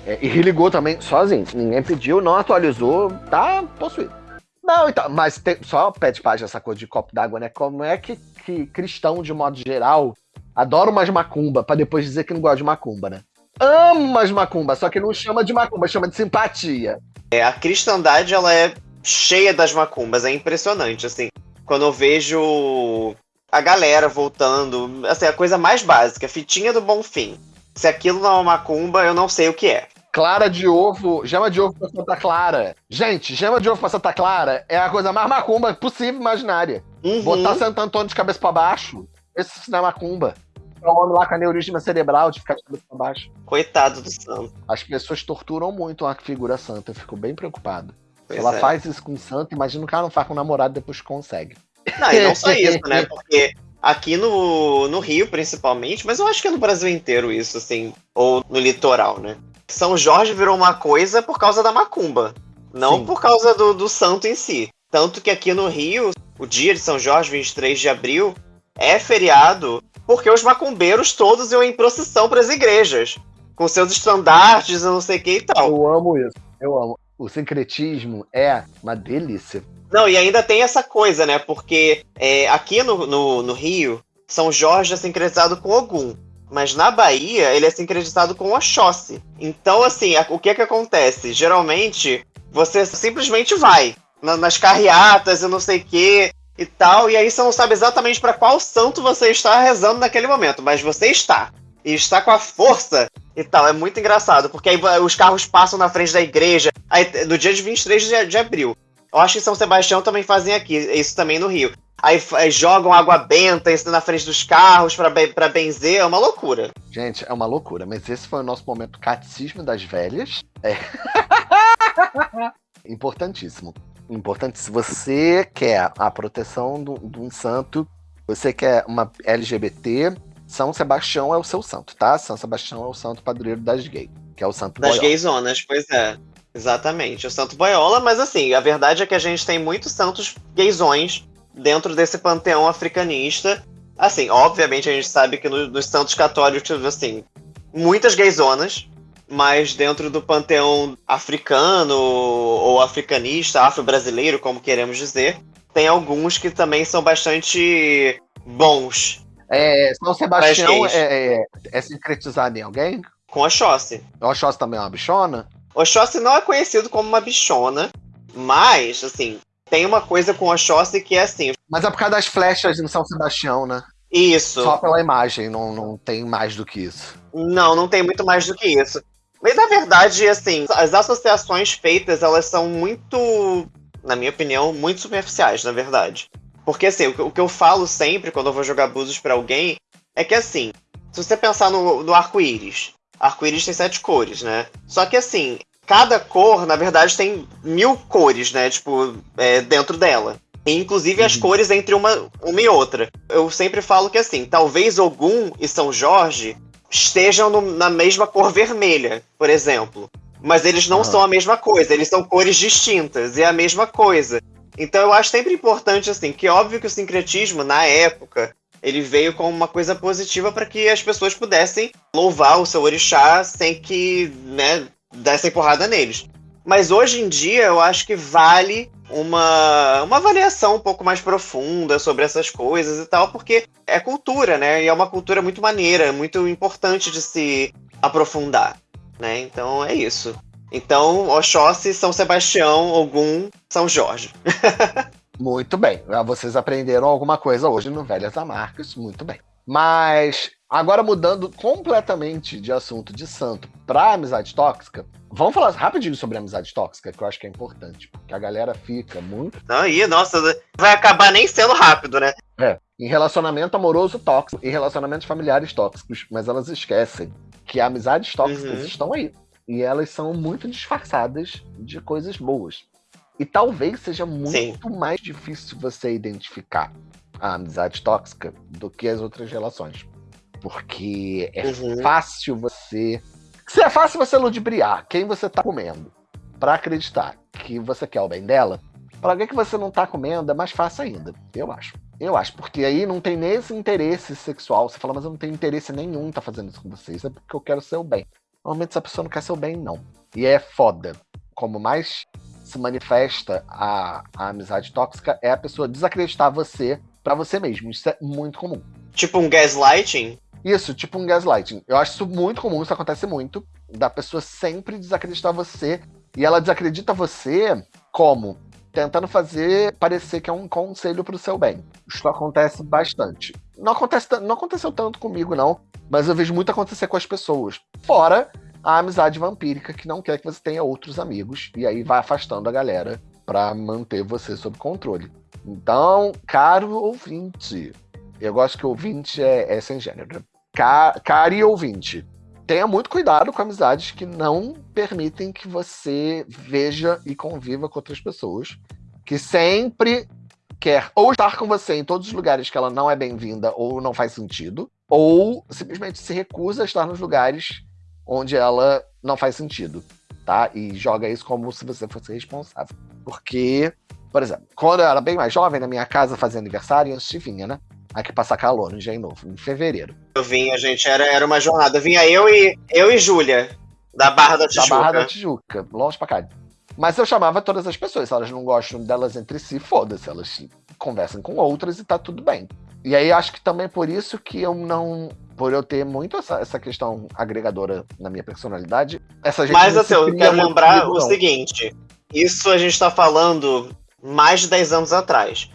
É, e ligou também sozinho. Ninguém pediu, não atualizou, tá possuído. Não, então, mas tem, só pede página essa coisa de copo d'água, né? Como é que, que cristão, de modo geral, adora umas macumba para depois dizer que não gosta de macumba, né? Ama as macumba, só que não chama de macumba, chama de simpatia.
É, a cristandade, ela é cheia das macumbas, é impressionante, assim. Quando eu vejo a galera voltando, assim, a coisa mais básica, fitinha do bom fim. Se aquilo não é uma macumba, eu não sei o que é.
Clara de ovo, gema de ovo pra Santa Clara. Gente, gema de ovo pra Santa Clara é a coisa mais macumba possível imaginária. Uhum. Botar Santo Antônio de cabeça para baixo, esse não é macumba o homem lá com a neurisma cerebral de ficar de cabeça pra baixo.
Coitado do santo.
As pessoas torturam muito a figura santa, eu fico bem preocupado. Pois ela é. faz isso com o santo, imagina o cara não faz com o namorado depois consegue.
Não, e não só (laughs) isso, né? Porque aqui no, no Rio, principalmente, mas eu acho que é no Brasil inteiro isso, assim, ou no litoral, né? São Jorge virou uma coisa por causa da macumba, não Sim. por causa do, do santo em si. Tanto que aqui no Rio, o dia de São Jorge, 23 de abril, é feriado porque os macumbeiros todos iam em procissão para as igrejas, com seus estandartes e não sei o que e tal.
Eu amo isso, eu amo. O sincretismo é uma delícia.
Não, e ainda tem essa coisa, né? Porque é, aqui no, no, no Rio, São Jorge é sincretizado com Ogum. Mas na Bahia, ele é sincretizado com Oxóssi. Então, assim, o que é que acontece? Geralmente, você simplesmente vai nas carreatas e não sei o que e tal, e aí você não sabe exatamente para qual santo você está rezando naquele momento, mas você está. E está com a força e tal. É muito engraçado, porque aí os carros passam na frente da igreja, aí, no dia de 23 de, de abril. Eu acho que São Sebastião também fazem aqui, isso também no Rio. Aí, aí jogam água benta isso na frente dos carros para benzer, é uma loucura.
Gente, é uma loucura, mas esse foi o nosso momento catecismo das velhas. É. (laughs) Importantíssimo. Importante, se você quer a proteção de um santo, você quer uma LGBT, São Sebastião é o seu santo, tá? São Sebastião é o santo padroeiro das gays, que é o santo
Das gayzonas, pois é. Exatamente, o santo boiola, mas assim, a verdade é que a gente tem muitos santos gaysões dentro desse panteão africanista. Assim, obviamente a gente sabe que no, nos santos católicos, assim, muitas gayzonas, mas dentro do panteão africano ou africanista, afro-brasileiro, como queremos dizer, tem alguns que também são bastante bons.
É, São Sebastião é, é, é sincretizado em alguém?
Com Oxóssi.
Oxóssi também é uma bichona?
Oxóssi não é conhecido como uma bichona, mas, assim, tem uma coisa com Oxóssi que é assim.
Mas é por causa das flechas no São Sebastião, né?
Isso.
Só pela imagem, não, não tem mais do que isso.
Não, não tem muito mais do que isso. Mas na verdade, assim, as associações feitas, elas são muito, na minha opinião, muito superficiais, na verdade. Porque assim, o que eu falo sempre quando eu vou jogar búzios para alguém é que assim, se você pensar no, no arco-íris, arco-íris tem sete cores, né? Só que assim, cada cor, na verdade, tem mil cores, né? Tipo, é, dentro dela. E, inclusive as uhum. cores entre uma, uma e outra. Eu sempre falo que assim, talvez Ogum e São Jorge estejam no, na mesma cor vermelha, por exemplo. Mas eles não uhum. são a mesma coisa, eles são cores distintas, e é a mesma coisa. Então eu acho sempre importante, assim, que óbvio que o sincretismo, na época, ele veio como uma coisa positiva para que as pessoas pudessem louvar o seu orixá sem que, né, dessem porrada neles. Mas hoje em dia eu acho que vale uma, uma avaliação um pouco mais profunda sobre essas coisas e tal, porque é cultura, né? E é uma cultura muito maneira, muito importante de se aprofundar, né? Então é isso. Então, Oxóssi, São Sebastião, Ogum, São Jorge. (laughs)
muito bem. Ah, vocês aprenderam alguma coisa hoje no Velhas Amargas, muito bem. Mas agora mudando completamente de assunto de santo para amizade tóxica, Vamos falar rapidinho sobre amizade tóxica, que eu acho que é importante, porque a galera fica muito.
Aí, nossa, vai acabar nem sendo rápido, né?
É. Em relacionamento amoroso tóxico, em relacionamentos familiares tóxicos, mas elas esquecem que amizades tóxicas uhum. estão aí. E elas são muito disfarçadas de coisas boas. E talvez seja muito Sim. mais difícil você identificar a amizade tóxica do que as outras relações. Porque é uhum. fácil você se é fácil você ludibriar quem você tá comendo para acreditar que você quer o bem dela, para alguém que você não tá comendo é mais fácil ainda, eu acho. Eu acho, porque aí não tem nem esse interesse sexual. Você fala, mas eu não tenho interesse nenhum em tá fazendo isso com vocês, é porque eu quero seu bem. Normalmente essa pessoa não quer seu bem, não. E é foda. Como mais se manifesta a, a amizade tóxica é a pessoa desacreditar você para você mesmo. Isso é muito comum.
Tipo um gaslighting?
Isso, tipo um gaslighting. Eu acho isso muito comum, isso acontece muito. Da pessoa sempre desacreditar você. E ela desacredita você como? Tentando fazer parecer que é um conselho pro seu bem. Isso acontece bastante. Não, acontece, não aconteceu tanto comigo, não. Mas eu vejo muito acontecer com as pessoas. Fora a amizade vampírica, que não quer que você tenha outros amigos. E aí vai afastando a galera para manter você sob controle. Então, caro ouvinte, eu gosto que ouvinte é, é sem gênero. Cari ouvinte, tenha muito cuidado com amizades que não permitem que você veja e conviva com outras pessoas. Que sempre quer ou estar com você em todos os lugares que ela não é bem-vinda ou não faz sentido, ou simplesmente se recusa a estar nos lugares onde ela não faz sentido, tá? E joga isso como se você fosse responsável. Porque, por exemplo, quando eu era bem mais jovem, na minha casa fazia aniversário, antes de vinha, né? Aqui passar calor no Engenho Novo, em fevereiro.
Eu vinha, gente, era, era uma jornada. Vinha eu e eu e Júlia, da Barra da Tijuca.
Da Barra da Tijuca, longe pra cá. Mas eu chamava todas as pessoas, se elas não gostam delas entre si, foda-se, elas conversam com outras e tá tudo bem. E aí acho que também por isso que eu não. Por eu ter muito essa, essa questão agregadora na minha personalidade, essa gente.
Mas assim, eu quero lembrar o seguinte: isso a gente está falando mais de 10 anos atrás.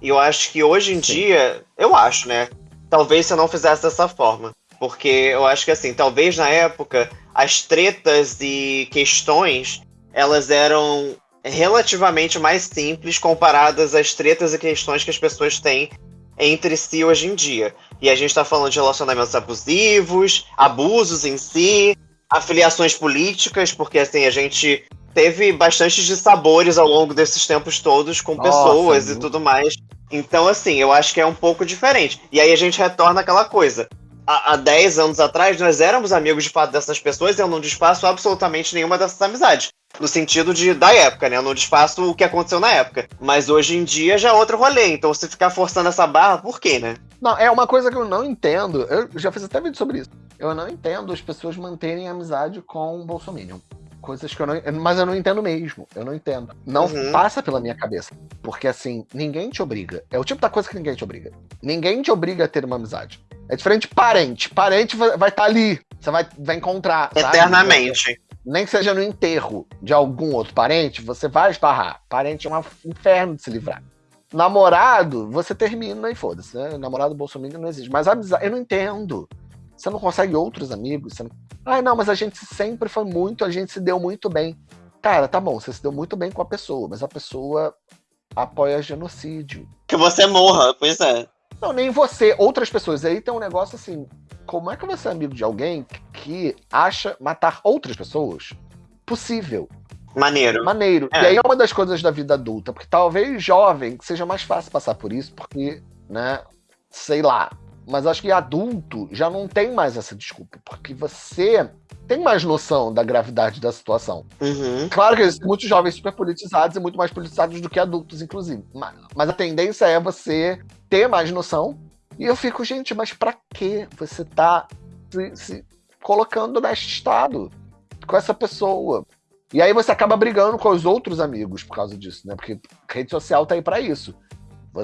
E eu acho que hoje em Sim. dia, eu acho, né? Talvez se eu não fizesse dessa forma. Porque eu acho que assim, talvez na época as tretas e questões elas eram relativamente mais simples comparadas às tretas e questões que as pessoas têm entre si hoje em dia. E a gente está falando de relacionamentos abusivos, abusos em si, afiliações políticas, porque assim, a gente teve bastante de sabores ao longo desses tempos todos com Nossa, pessoas viu? e tudo mais. Então, assim, eu acho que é um pouco diferente. E aí a gente retorna àquela coisa. Há, há 10 anos atrás, nós éramos amigos de fato dessas pessoas e eu não desfaço absolutamente nenhuma dessas amizades. No sentido de da época, né? Eu não desfaço o que aconteceu na época. Mas hoje em dia já é outro rolê. Então, se ficar forçando essa barra, por quê, né?
Não, é uma coisa que eu não entendo. Eu já fiz até vídeo sobre isso. Eu não entendo as pessoas manterem amizade com o Bolsonaro coisas que eu não. Mas eu não entendo mesmo. Eu não entendo. Não uhum. passa pela minha cabeça. Porque assim, ninguém te obriga. É o tipo da coisa que ninguém te obriga. Ninguém te obriga a ter uma amizade. É diferente de parente. Parente vai estar tá ali. Você vai, vai encontrar.
Eternamente.
Sabe? Nem que seja no enterro de algum outro parente, você vai esbarrar. Parente é um inferno de se livrar. Namorado, você termina e foda-se. Né? Namorado Bolsonaro não existe. Mas amizade, eu não entendo. Você não consegue outros amigos? Você não... Ai, não, mas a gente sempre foi muito, a gente se deu muito bem. Cara, tá bom, você se deu muito bem com a pessoa, mas a pessoa apoia genocídio.
Que você morra, pois é.
Não, nem você, outras pessoas. Aí tem um negócio assim: como é que você é amigo de alguém que acha matar outras pessoas possível?
Maneiro.
Maneiro. É. E aí é uma das coisas da vida adulta, porque talvez jovem seja mais fácil passar por isso, porque, né, sei lá, mas acho que adulto já não tem mais essa desculpa, porque você tem mais noção da gravidade da situação.
Uhum.
Claro que existem muitos jovens super politizados e muito mais politizados do que adultos, inclusive. Mas, mas a tendência é você ter mais noção. E eu fico, gente, mas para que você tá se, se colocando neste estado com essa pessoa? E aí você acaba brigando com os outros amigos por causa disso, né? Porque rede social tá aí para isso.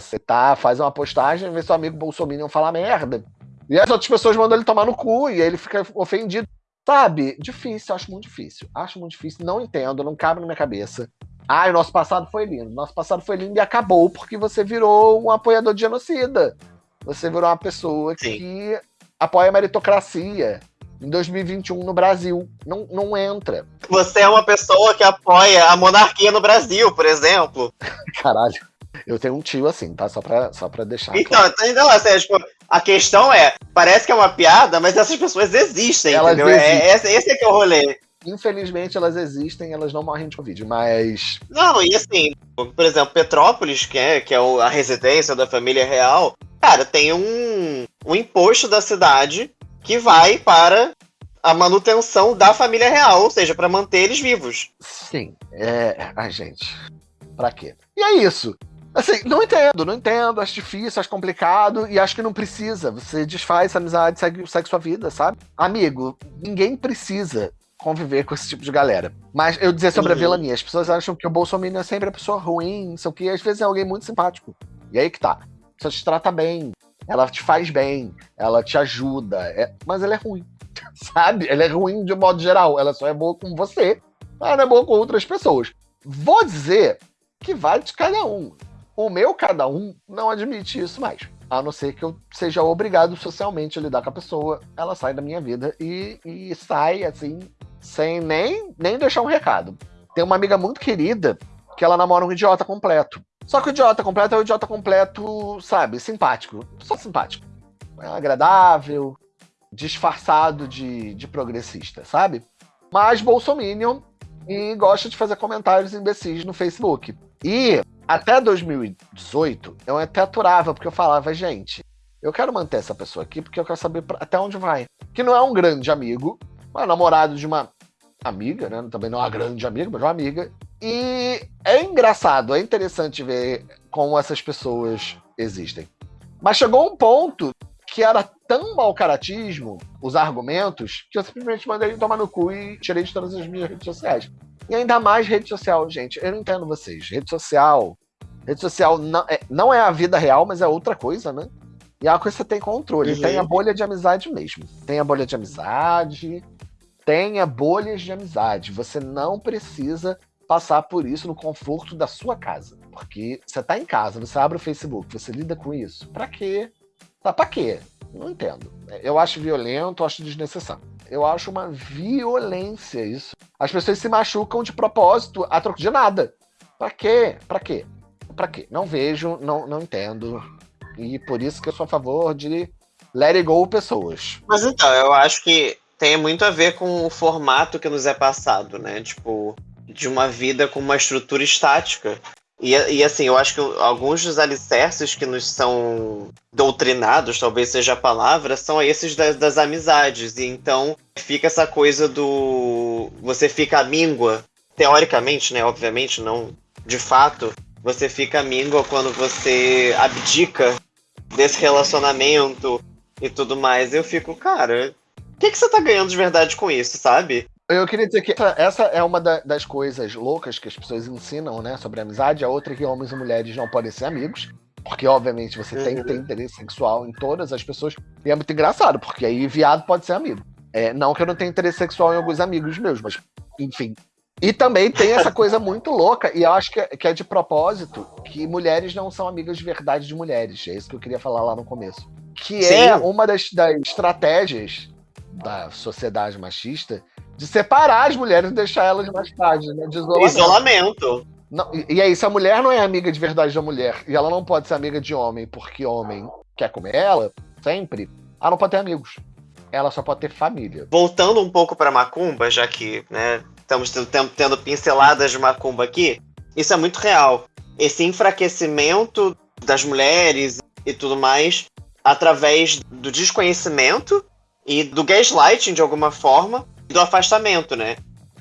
Você tá, faz uma postagem, vê seu amigo Bolsonaro falar merda. E as outras pessoas mandam ele tomar no cu e aí ele fica ofendido. Sabe? Difícil, acho muito difícil. Acho muito difícil, não entendo, não cabe na minha cabeça. Ah, o nosso passado foi lindo. Nosso passado foi lindo e acabou porque você virou um apoiador de genocida. Você virou uma pessoa Sim. que apoia a meritocracia em 2021 no Brasil. Não, não entra.
Você é uma pessoa que apoia a monarquia no Brasil, por exemplo. (laughs)
Caralho. Eu tenho um tio assim, tá? Só pra, só pra deixar.
Então, claro. então assim, tipo, a questão é: parece que é uma piada, mas essas pessoas existem, elas entendeu? É, existem. É, esse, esse é que é o rolê.
Infelizmente elas existem, elas não morrem de Covid, mas.
Não, e assim, por exemplo, Petrópolis, que é, que é a residência da família real, cara, tem um, um imposto da cidade que vai para a manutenção da família real, ou seja, para manter eles vivos.
Sim, é. Ai, gente. Pra quê? E é isso. Assim, não entendo, não entendo, acho difícil, acho complicado e acho que não precisa. Você desfaz essa amizade, segue, segue sua vida, sabe? Amigo, ninguém precisa conviver com esse tipo de galera. Mas eu dizer sobre uhum. a vilania, as pessoas acham que o Bolsonaro é sempre a pessoa ruim, não sei o que, às vezes é alguém muito simpático. E aí que tá. Pessoa te trata bem, ela te faz bem, ela te ajuda, é... mas ela é ruim, (laughs) sabe? Ela é ruim de modo geral, ela só é boa com você, ela não é boa com outras pessoas. Vou dizer que vai de cada um. O meu cada um não admite isso mais. A não ser que eu seja obrigado socialmente a lidar com a pessoa, ela sai da minha vida e, e sai assim, sem nem, nem deixar um recado. Tem uma amiga muito querida que ela namora um idiota completo. Só que o idiota completo é o idiota completo, sabe, simpático. Só simpático. É agradável, disfarçado de, de progressista, sabe? Mas Bolsominion e gosta de fazer comentários imbecis no Facebook. E até 2018, eu até aturava, porque eu falava, gente, eu quero manter essa pessoa aqui porque eu quero saber até onde vai. Que não é um grande amigo, é namorado de uma amiga, né? Também não é uma grande amiga, mas uma amiga. E é engraçado, é interessante ver como essas pessoas existem. Mas chegou um ponto que era tão mau caratismo, os argumentos, que eu simplesmente mandei ele tomar no cu e tirei de todas as minhas redes sociais. E ainda mais rede social, gente. Eu não entendo vocês. Rede social. Rede social não é, não é a vida real, mas é outra coisa, né? E é uma coisa que você tem controle. Uhum. Tem a bolha de amizade mesmo. Tem a bolha de amizade. Tenha bolhas de amizade. Você não precisa passar por isso no conforto da sua casa. Porque você tá em casa, você abre o Facebook, você lida com isso. Pra quê? Tá pra quê? Não entendo. Eu acho violento, acho desnecessário. Eu acho uma violência isso. As pessoas se machucam de propósito a troco de nada. Pra quê? Pra quê? Pra quê? Não vejo, não, não entendo. E por isso que eu sou a favor de let it go pessoas.
Mas então, eu acho que tem muito a ver com o formato que nos é passado, né? Tipo, de uma vida com uma estrutura estática. E, e assim, eu acho que alguns dos alicerces que nos são doutrinados, talvez seja a palavra, são esses das, das amizades. E então fica essa coisa do. Você fica míngua, teoricamente, né? Obviamente, não de fato, você fica míngua quando você abdica desse relacionamento e tudo mais. Eu fico, cara, o que, que você tá ganhando de verdade com isso, sabe?
Eu queria dizer que essa, essa é uma da, das coisas loucas que as pessoas ensinam, né, sobre amizade. A outra é que homens e mulheres não podem ser amigos. Porque, obviamente, você uhum. tem que ter interesse sexual em todas as pessoas. E é muito engraçado, porque aí viado pode ser amigo. É, não que eu não tenha interesse sexual em alguns amigos meus, mas, enfim. E também tem essa (laughs) coisa muito louca, e eu acho que é, que é de propósito, que mulheres não são amigas de verdade de mulheres. É isso que eu queria falar lá no começo. Que Sim. é uma das, das estratégias da sociedade machista de separar as mulheres e deixar elas mais tarde, né? De
isolamento. isolamento.
Não, e, aí, se a mulher não é amiga de verdade da mulher e ela não pode ser amiga de homem porque homem quer comer ela, sempre, ela não pode ter amigos. Ela só pode ter família.
Voltando um pouco para Macumba, já que né, estamos tendo, tendo pinceladas de Macumba aqui, isso é muito real. Esse enfraquecimento das mulheres e tudo mais através do desconhecimento e do gaslighting de alguma forma do afastamento, né?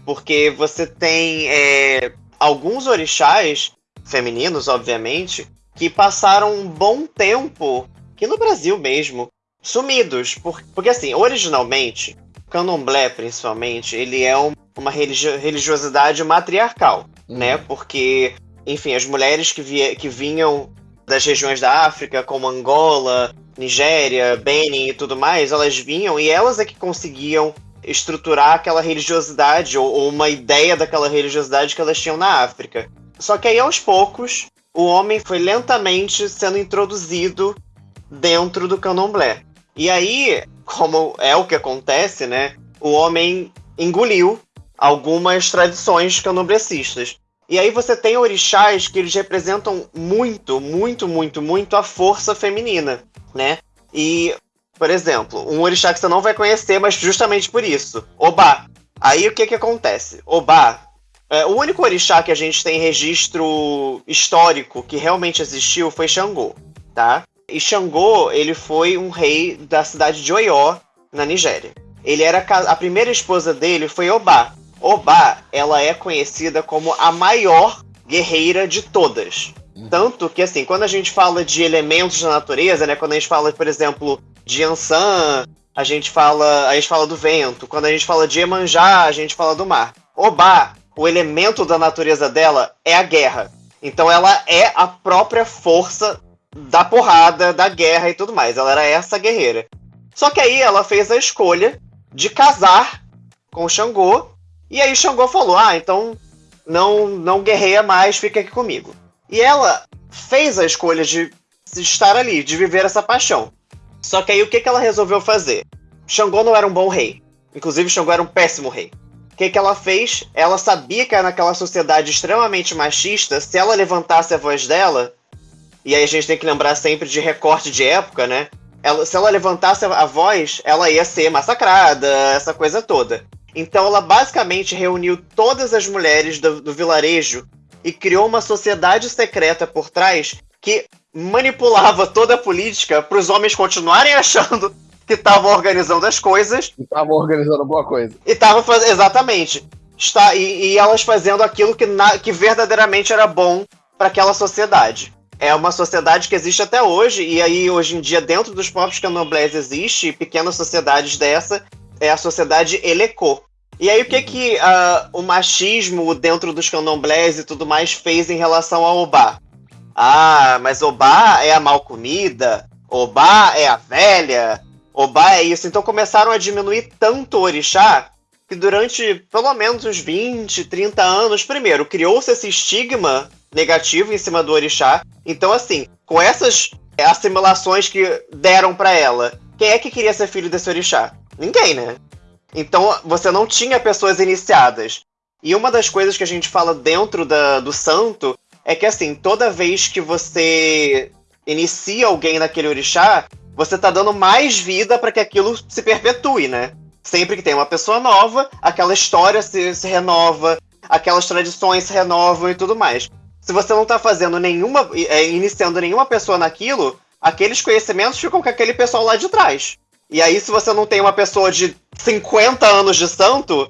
Porque você tem é, alguns orixás, femininos, obviamente, que passaram um bom tempo, que no Brasil mesmo, sumidos. Por, porque, assim, originalmente, candomblé, principalmente, ele é um, uma religio, religiosidade matriarcal, uhum. né? Porque, enfim, as mulheres que, via, que vinham das regiões da África, como Angola, Nigéria, Benin e tudo mais, elas vinham e elas é que conseguiam estruturar aquela religiosidade ou, ou uma ideia daquela religiosidade que elas tinham na África. Só que aí aos poucos o homem foi lentamente sendo introduzido dentro do candomblé. E aí, como é o que acontece, né? O homem engoliu algumas tradições candomblecistas. E aí você tem orixás que eles representam muito, muito, muito, muito a força feminina, né? E por exemplo, um orixá que você não vai conhecer, mas justamente por isso. Obá. Aí o que que acontece? Obá é, o único orixá que a gente tem registro histórico que realmente existiu foi Xangô, tá? E Xangô, ele foi um rei da cidade de Oió, na Nigéria. Ele era a primeira esposa dele foi Obá. Obá, ela é conhecida como a maior guerreira de todas. Tanto que, assim, quando a gente fala de elementos da natureza, né? Quando a gente fala, por exemplo, de Ansan, a gente fala, a gente fala do vento. Quando a gente fala de Emanjá, a gente fala do mar. Obá, o elemento da natureza dela é a guerra. Então ela é a própria força da porrada, da guerra e tudo mais. Ela era essa guerreira. Só que aí ela fez a escolha de casar com o Xangô. E aí Xangô falou: Ah, então não, não guerreia mais, fica aqui comigo. E ela fez a escolha de estar ali, de viver essa paixão. Só que aí o que, que ela resolveu fazer? Xangô não era um bom rei. Inclusive, Xangô era um péssimo rei. O que, que ela fez? Ela sabia que naquela sociedade extremamente machista, se ela levantasse a voz dela, e aí a gente tem que lembrar sempre de recorte de época, né? Ela, se ela levantasse a voz, ela ia ser massacrada, essa coisa toda. Então ela basicamente reuniu todas as mulheres do, do vilarejo e criou uma sociedade secreta por trás que manipulava toda a política para os homens continuarem achando que estavam organizando as coisas.
Estavam organizando alguma coisa.
E estavam fazendo. Exatamente. Está, e, e, elas fazendo aquilo que, na, que verdadeiramente era bom para aquela sociedade. É uma sociedade que existe até hoje, e aí hoje em dia, dentro dos próprios candomblés, existe pequenas sociedades dessa, é a sociedade Elecô. E aí, o que, que uh, o machismo dentro dos candomblés e tudo mais fez em relação ao Obá? Ah, mas Obá é a mal comida. Obá é a velha, Obá é isso. Então começaram a diminuir tanto o orixá que durante pelo menos uns 20, 30 anos, primeiro, criou-se esse estigma negativo em cima do orixá. Então, assim, com essas assimilações que deram para ela, quem é que queria ser filho desse orixá? Ninguém, né? Então você não tinha pessoas iniciadas. E uma das coisas que a gente fala dentro da, do santo é que assim, toda vez que você inicia alguém naquele orixá, você tá dando mais vida para que aquilo se perpetue, né? Sempre que tem uma pessoa nova, aquela história se, se renova, aquelas tradições se renovam e tudo mais. Se você não tá fazendo nenhuma. É, iniciando nenhuma pessoa naquilo, aqueles conhecimentos ficam com aquele pessoal lá de trás. E aí, se você não tem uma pessoa de 50 anos de santo,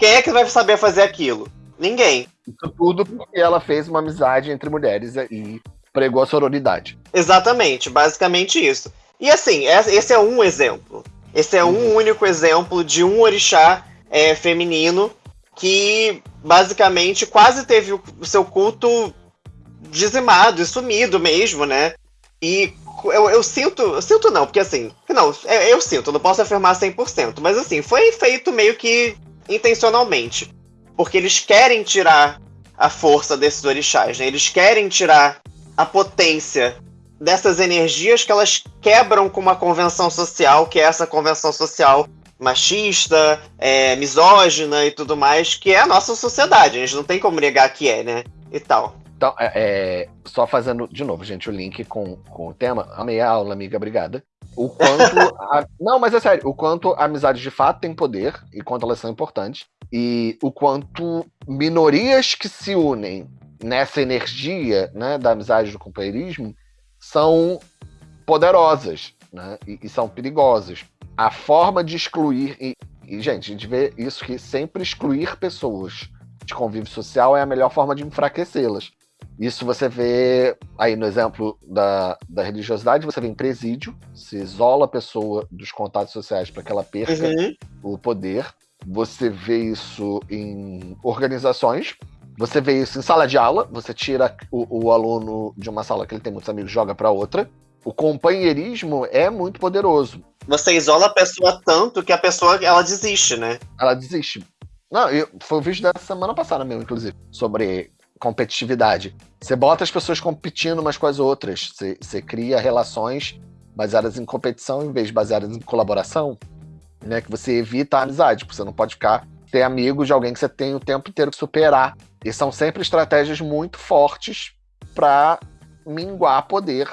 quem é que vai saber fazer aquilo? Ninguém.
Isso tudo porque ela fez uma amizade entre mulheres e pregou a sororidade.
Exatamente, basicamente isso. E assim, esse é um exemplo. Esse é um uhum. único exemplo de um orixá é, feminino que basicamente quase teve o seu culto dizimado e sumido mesmo, né? E eu, eu, sinto, eu sinto não, porque assim, não, é, eu sinto, não posso afirmar 100%, mas assim, foi feito meio que intencionalmente, porque eles querem tirar a força desses orixás, né? Eles querem tirar a potência dessas energias que elas quebram com uma convenção social, que é essa convenção social machista, é, misógina e tudo mais, que é a nossa sociedade. A gente não tem como negar que é, né? E tal.
Então, é, é, só fazendo de novo, gente, o link com, com o tema. Amei a aula, amiga, obrigada. O quanto. (laughs) a, não, mas é sério, o quanto a amizade de fato tem poder e quanto elas são importantes. E o quanto minorias que se unem nessa energia né, da amizade do companheirismo são poderosas né, e, e são perigosas. A forma de excluir. E, e, gente, a gente vê isso que sempre excluir pessoas de convívio social é a melhor forma de enfraquecê-las. Isso você vê aí no exemplo da, da religiosidade, você vê em presídio, se isola a pessoa dos contatos sociais para que ela perca uhum. o poder. Você vê isso em organizações, você vê isso em sala de aula, você tira o, o aluno de uma sala que ele tem muitos amigos, joga para outra. O companheirismo é muito poderoso.
Você isola a pessoa tanto que a pessoa ela desiste, né?
Ela desiste. Não, eu, foi o vídeo da semana passada mesmo, inclusive, sobre competitividade. Você bota as pessoas competindo umas com as outras. Você, você cria relações baseadas em competição em vez de baseadas em colaboração, né? Que você evita a amizade, porque você não pode ficar ter amigos de alguém que você tem o tempo inteiro que superar. E são sempre estratégias muito fortes para minguar poder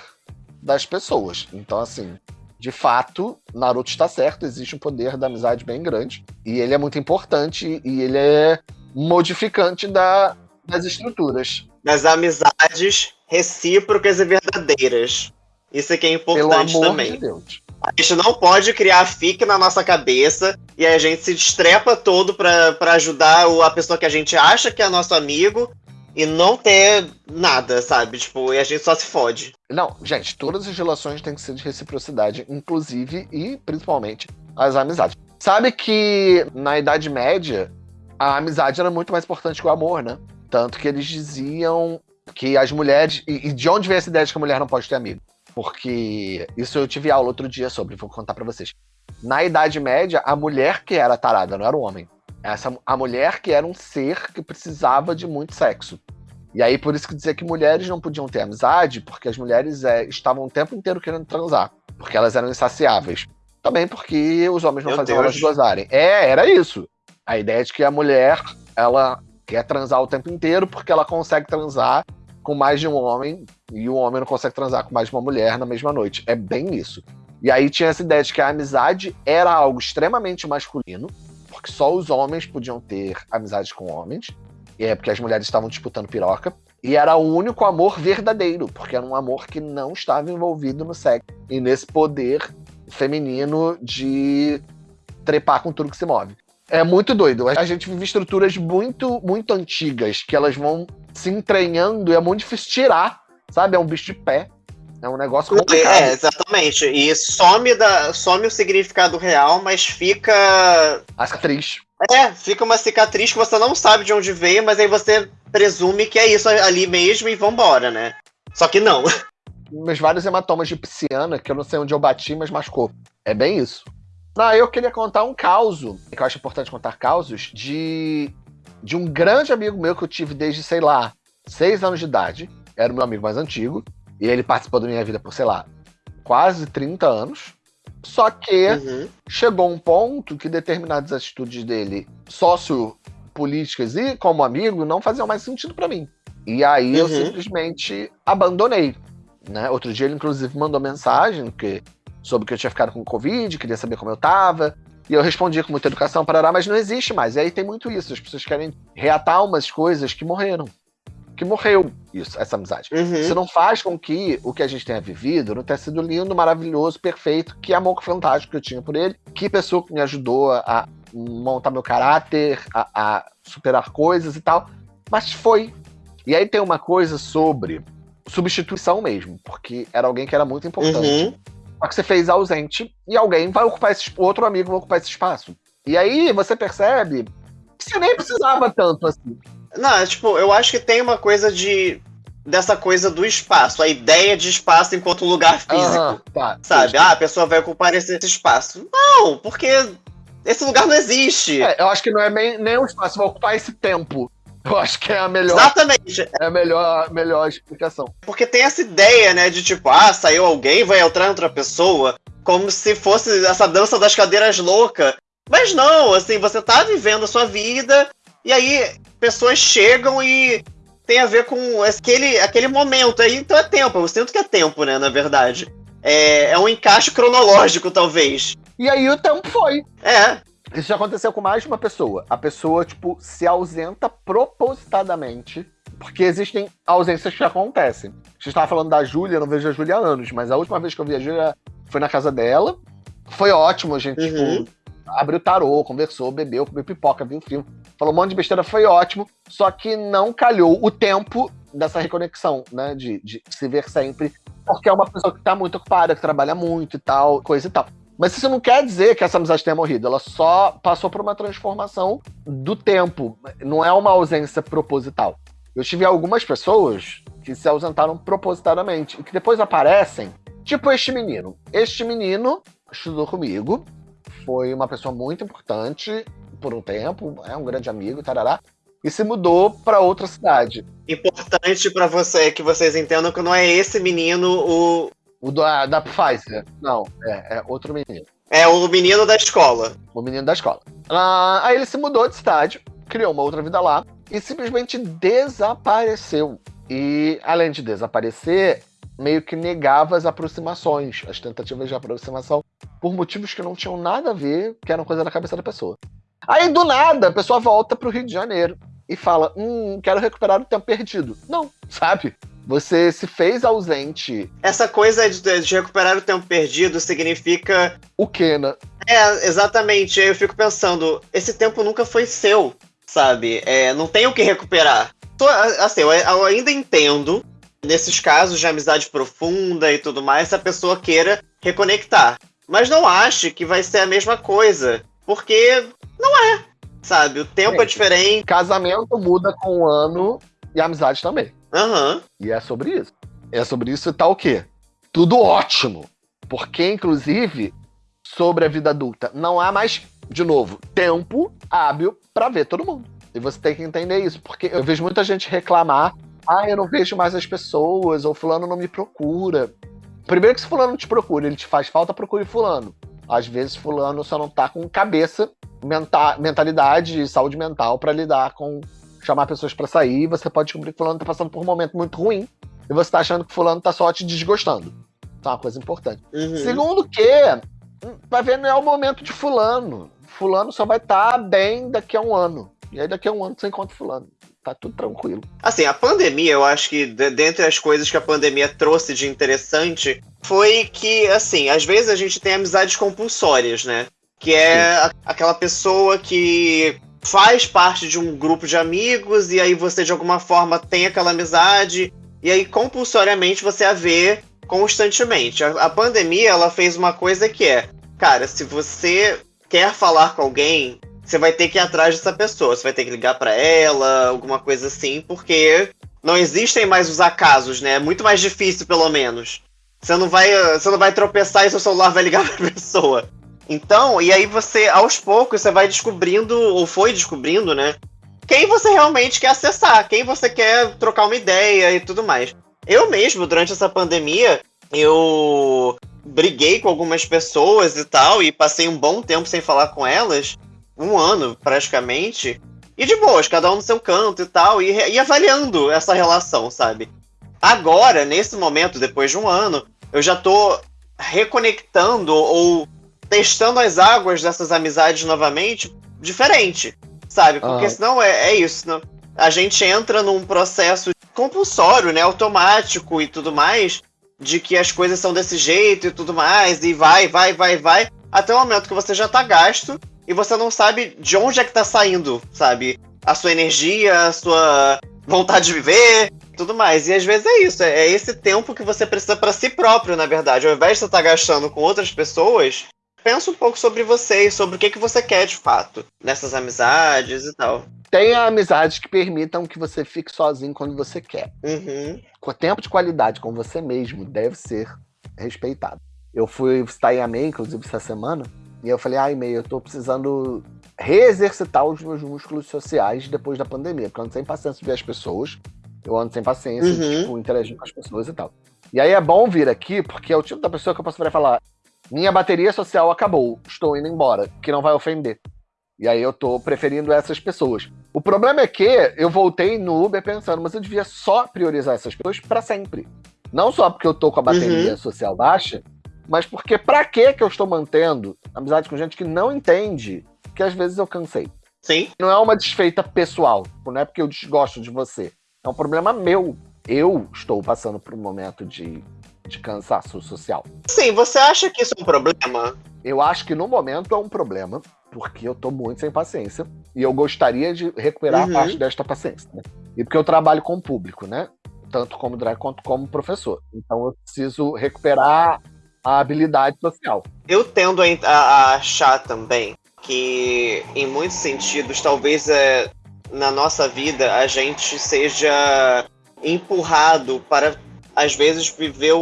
das pessoas. Então, assim, de fato, Naruto está certo, existe um poder da amizade bem grande. E ele é muito importante e ele é modificante da, das estruturas.
Das amizades recíprocas e verdadeiras. Isso é que é importante
Pelo amor
também.
De Deus.
A gente não pode criar fique na nossa cabeça e a gente se estrepa todo para ajudar a pessoa que a gente acha que é nosso amigo e não ter nada, sabe? Tipo, e a gente só se fode.
Não, gente, todas as relações têm que ser de reciprocidade, inclusive e principalmente as amizades. Sabe que na Idade Média a amizade era muito mais importante que o amor, né? Tanto que eles diziam que as mulheres. E, de onde vem essa ideia de que a mulher não pode ter amigo? Porque isso eu tive aula outro dia sobre, vou contar para vocês. Na Idade Média, a mulher que era tarada, não era o homem. Essa, a mulher que era um ser que precisava de muito sexo. E aí, por isso que dizia que mulheres não podiam ter amizade, porque as mulheres é, estavam o tempo inteiro querendo transar. Porque elas eram insaciáveis. Também porque os homens não Meu faziam Deus. elas gozarem. É, era isso. A ideia de que a mulher, ela quer transar o tempo inteiro porque ela consegue transar com mais de um homem e o homem não consegue transar com mais de uma mulher na mesma noite. É bem isso. E aí tinha essa ideia de que a amizade era algo extremamente masculino, porque só os homens podiam ter amizade com homens, e é porque as mulheres estavam disputando piroca. E era o único amor verdadeiro, porque era um amor que não estava envolvido no sexo e nesse poder feminino de trepar com tudo que se move. É muito doido. A gente vive estruturas muito, muito antigas que elas vão se entranhando e é muito difícil tirar, sabe? É um bicho de pé. É um negócio complicado.
É, exatamente. E some, da, some o significado real, mas fica.
A cicatriz.
É, fica uma cicatriz que você não sabe de onde veio, mas aí você presume que é isso ali mesmo e vambora, né? Só que não. (laughs)
meus vários hematomas de pisciana, que eu não sei onde eu bati, mas machucou. É bem isso. Não, eu queria contar um caos, que eu acho importante contar causos, de, de um grande amigo meu que eu tive desde, sei lá, seis anos de idade. Era o meu amigo mais antigo. E ele participou da minha vida por, sei lá, quase 30 anos. Só que uhum. chegou um ponto que determinadas atitudes dele, sociopolíticas e como amigo, não faziam mais sentido para mim. E aí uhum. eu simplesmente abandonei. Né? Outro dia ele, inclusive, mandou mensagem que, sobre que eu tinha ficado com Covid, queria saber como eu tava. E eu respondi com muita educação, parará, mas não existe mais. E aí tem muito isso. As pessoas querem reatar umas coisas que morreram que morreu isso, essa amizade. Uhum. Isso não faz com que o que a gente tenha vivido não tenha sido lindo, maravilhoso, perfeito, que amor fantástico que eu tinha por ele, que pessoa que me ajudou a montar meu caráter, a, a superar coisas e tal. Mas foi. E aí tem uma coisa sobre substituição mesmo, porque era alguém que era muito importante. Uhum. Só que você fez ausente e alguém vai ocupar esse outro amigo vai ocupar esse espaço. E aí você percebe que você nem precisava tanto assim.
Não, é, tipo, eu acho que tem uma coisa de. dessa coisa do espaço, a ideia de espaço enquanto lugar físico. tá, sabe? Ah, a pessoa vai ocupar esse, esse espaço. Não, porque esse lugar não existe.
É, eu acho que não é nem, nem um espaço, vai ocupar esse tempo. Eu acho que é a melhor.
Exatamente.
É a melhor, melhor explicação.
Porque tem essa ideia, né, de tipo, ah, saiu alguém, vai entrar outra pessoa, como se fosse essa dança das cadeiras louca. Mas não, assim, você tá vivendo a sua vida, e aí pessoas chegam e tem a ver com aquele, aquele momento aí, então é tempo. Eu sinto que é tempo, né, na verdade. É, é um encaixe cronológico, talvez.
E aí o tempo foi.
É.
Isso já aconteceu com mais de uma pessoa. A pessoa, tipo, se ausenta propositadamente. Porque existem ausências que acontecem. A gente estava falando da Júlia, não vejo a Júlia há anos, mas a última vez que eu vi a Júlia foi na casa dela. Foi ótimo, a gente, uhum. tipo, abriu tarô, conversou, bebeu, comeu pipoca, viu filme falou um monte de besteira, foi ótimo, só que não calhou o tempo dessa reconexão, né? De, de se ver sempre, porque é uma pessoa que tá muito ocupada, que trabalha muito e tal, coisa e tal. Mas isso não quer dizer que essa amizade tenha morrido, ela só passou por uma transformação do tempo, não é uma ausência proposital. Eu tive algumas pessoas que se ausentaram propositadamente e que depois aparecem, tipo este menino. Este menino estudou comigo, foi uma pessoa muito importante por um tempo, é um grande amigo, tarará, e se mudou para outra cidade.
Importante para você que vocês entendam que não é esse menino o.
O da, da Pfizer. Não, é, é outro menino.
É o menino da escola.
O menino da escola. Ah, aí ele se mudou de cidade, criou uma outra vida lá e simplesmente desapareceu. E além de desaparecer, meio que negava as aproximações, as tentativas de aproximação, por motivos que não tinham nada a ver, que eram coisa da cabeça da pessoa. Aí, do nada, a pessoa volta pro Rio de Janeiro e fala: Hum, quero recuperar o tempo perdido. Não, sabe? Você se fez ausente.
Essa coisa de, de recuperar o tempo perdido significa.
O quê, né?
É, exatamente. Eu fico pensando: esse tempo nunca foi seu, sabe? É, não tem o que recuperar. Assim, eu ainda entendo, nesses casos de amizade profunda e tudo mais, se a pessoa queira reconectar. Mas não ache que vai ser a mesma coisa. Porque não é. Sabe? O tempo é, é diferente.
Casamento muda com o ano e a amizade também.
Uhum.
E é sobre isso. É sobre isso e tá o quê? Tudo ótimo. Porque, inclusive, sobre a vida adulta, não há mais, de novo, tempo hábil para ver todo mundo. E você tem que entender isso, porque eu vejo muita gente reclamar: ah, eu não vejo mais as pessoas, ou Fulano não me procura. Primeiro que se Fulano te procura, ele te faz falta, procure Fulano. Às vezes, Fulano só não tá com cabeça menta mentalidade e saúde mental para lidar com chamar pessoas para sair. Você pode descobrir que fulano tá passando por um momento muito ruim e você tá achando que fulano tá só te desgostando. Então é uma coisa importante. Uhum. Segundo que, vai ver, não é o momento de fulano. Fulano só vai estar tá bem daqui a um ano. E aí daqui a um ano você encontra fulano. Tá tudo tranquilo.
Assim, a pandemia, eu acho que dentre as coisas que a pandemia trouxe de interessante foi que, assim, às vezes a gente tem amizades compulsórias, né? que é aquela pessoa que faz parte de um grupo de amigos e aí você de alguma forma tem aquela amizade e aí compulsoriamente você a vê constantemente. A, a pandemia ela fez uma coisa que é, cara, se você quer falar com alguém, você vai ter que ir atrás dessa pessoa, você vai ter que ligar para ela, alguma coisa assim, porque não existem mais os acasos, né? É muito mais difícil, pelo menos. Você não vai, você não vai tropeçar e seu celular vai ligar (laughs) pra pessoa. Então, e aí você, aos poucos, você vai descobrindo, ou foi descobrindo, né? Quem você realmente quer acessar, quem você quer trocar uma ideia e tudo mais. Eu mesmo, durante essa pandemia, eu briguei com algumas pessoas e tal, e passei um bom tempo sem falar com elas, um ano praticamente, e de boas, cada um no seu canto e tal, e, e avaliando essa relação, sabe? Agora, nesse momento, depois de um ano, eu já tô reconectando ou testando as águas dessas amizades novamente diferente, sabe? Porque senão é, é isso. Não? A gente entra num processo compulsório, né? Automático e tudo mais, de que as coisas são desse jeito e tudo mais, e vai, vai, vai, vai, até o momento que você já tá gasto e você não sabe de onde é que tá saindo, sabe? A sua energia, a sua vontade de viver, tudo mais. E às vezes é isso, é esse tempo que você precisa para si próprio, na verdade. Ao invés de você estar tá gastando com outras pessoas, pensa um pouco sobre você e sobre o que, que você quer de fato nessas amizades e tal.
Tenha amizades que permitam que você fique sozinho quando você quer.
Uhum.
O tempo de qualidade com você mesmo deve ser respeitado. Eu fui visitar Yamei, inclusive, essa semana, e eu falei, ai, meio, eu tô precisando reexercitar os meus músculos sociais depois da pandemia, porque eu ando sem paciência de ver as pessoas, eu ando sem paciência uhum. de, tipo, interagir com as pessoas e tal. E aí é bom vir aqui, porque é o tipo da pessoa que eu posso virar e falar, minha bateria social acabou, estou indo embora, que não vai ofender. E aí eu tô preferindo essas pessoas. O problema é que eu voltei no Uber pensando, mas eu devia só priorizar essas pessoas para sempre. Não só porque eu tô com a bateria uhum. social baixa, mas porque pra que que eu estou mantendo amizade com gente que não entende que às vezes eu cansei.
Sim.
Não é uma desfeita pessoal, não é porque eu desgosto de você. É um problema meu. Eu estou passando por um momento de, de cansaço social.
Sim, você acha que isso é um problema?
Eu acho que no momento é um problema, porque eu tô muito sem paciência. E eu gostaria de recuperar uhum. parte desta paciência. Né? E porque eu trabalho com o público, né? Tanto como drag quanto como professor. Então eu preciso recuperar a habilidade social.
Eu tendo a, a achar também que, em muitos sentidos, talvez é, na nossa vida a gente seja empurrado para, às vezes, viver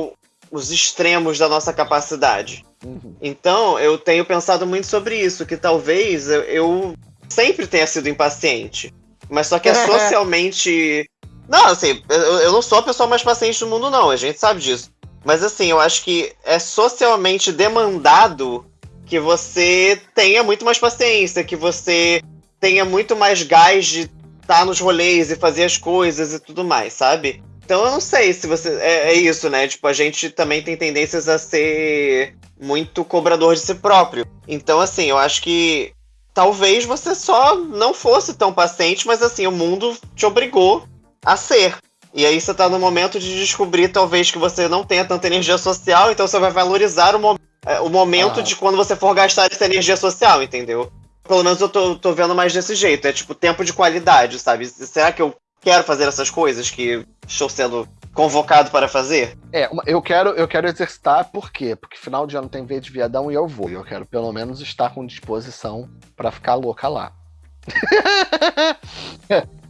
os extremos da nossa capacidade. Uhum. Então, eu tenho pensado muito sobre isso, que talvez eu, eu sempre tenha sido impaciente. Mas só que é (laughs) socialmente. Não, assim, eu, eu não sou a pessoa mais paciente do mundo, não, a gente sabe disso. Mas assim, eu acho que é socialmente demandado que você tenha muito mais paciência, que você tenha muito mais gás de estar tá nos rolês e fazer as coisas e tudo mais, sabe? Então eu não sei se você. É, é, isso, né? Tipo, a gente também tem tendências a ser muito cobrador de si próprio. Então, assim, eu acho que talvez você só não fosse tão paciente, mas assim, o mundo te obrigou a ser. E aí você tá no momento de descobrir, talvez, que você não tenha tanta energia social, então você vai valorizar o, mo é, o momento ah. de quando você for gastar essa energia social, entendeu? Pelo menos eu tô, tô vendo mais desse jeito. É tipo tempo de qualidade, sabe? Será que eu quero fazer essas coisas que estou sendo convocado para fazer?
É, eu quero, eu quero exercitar, por quê? Porque final de ano tem V de viadão e eu vou. Eu quero pelo menos estar com disposição para ficar louca lá. (laughs)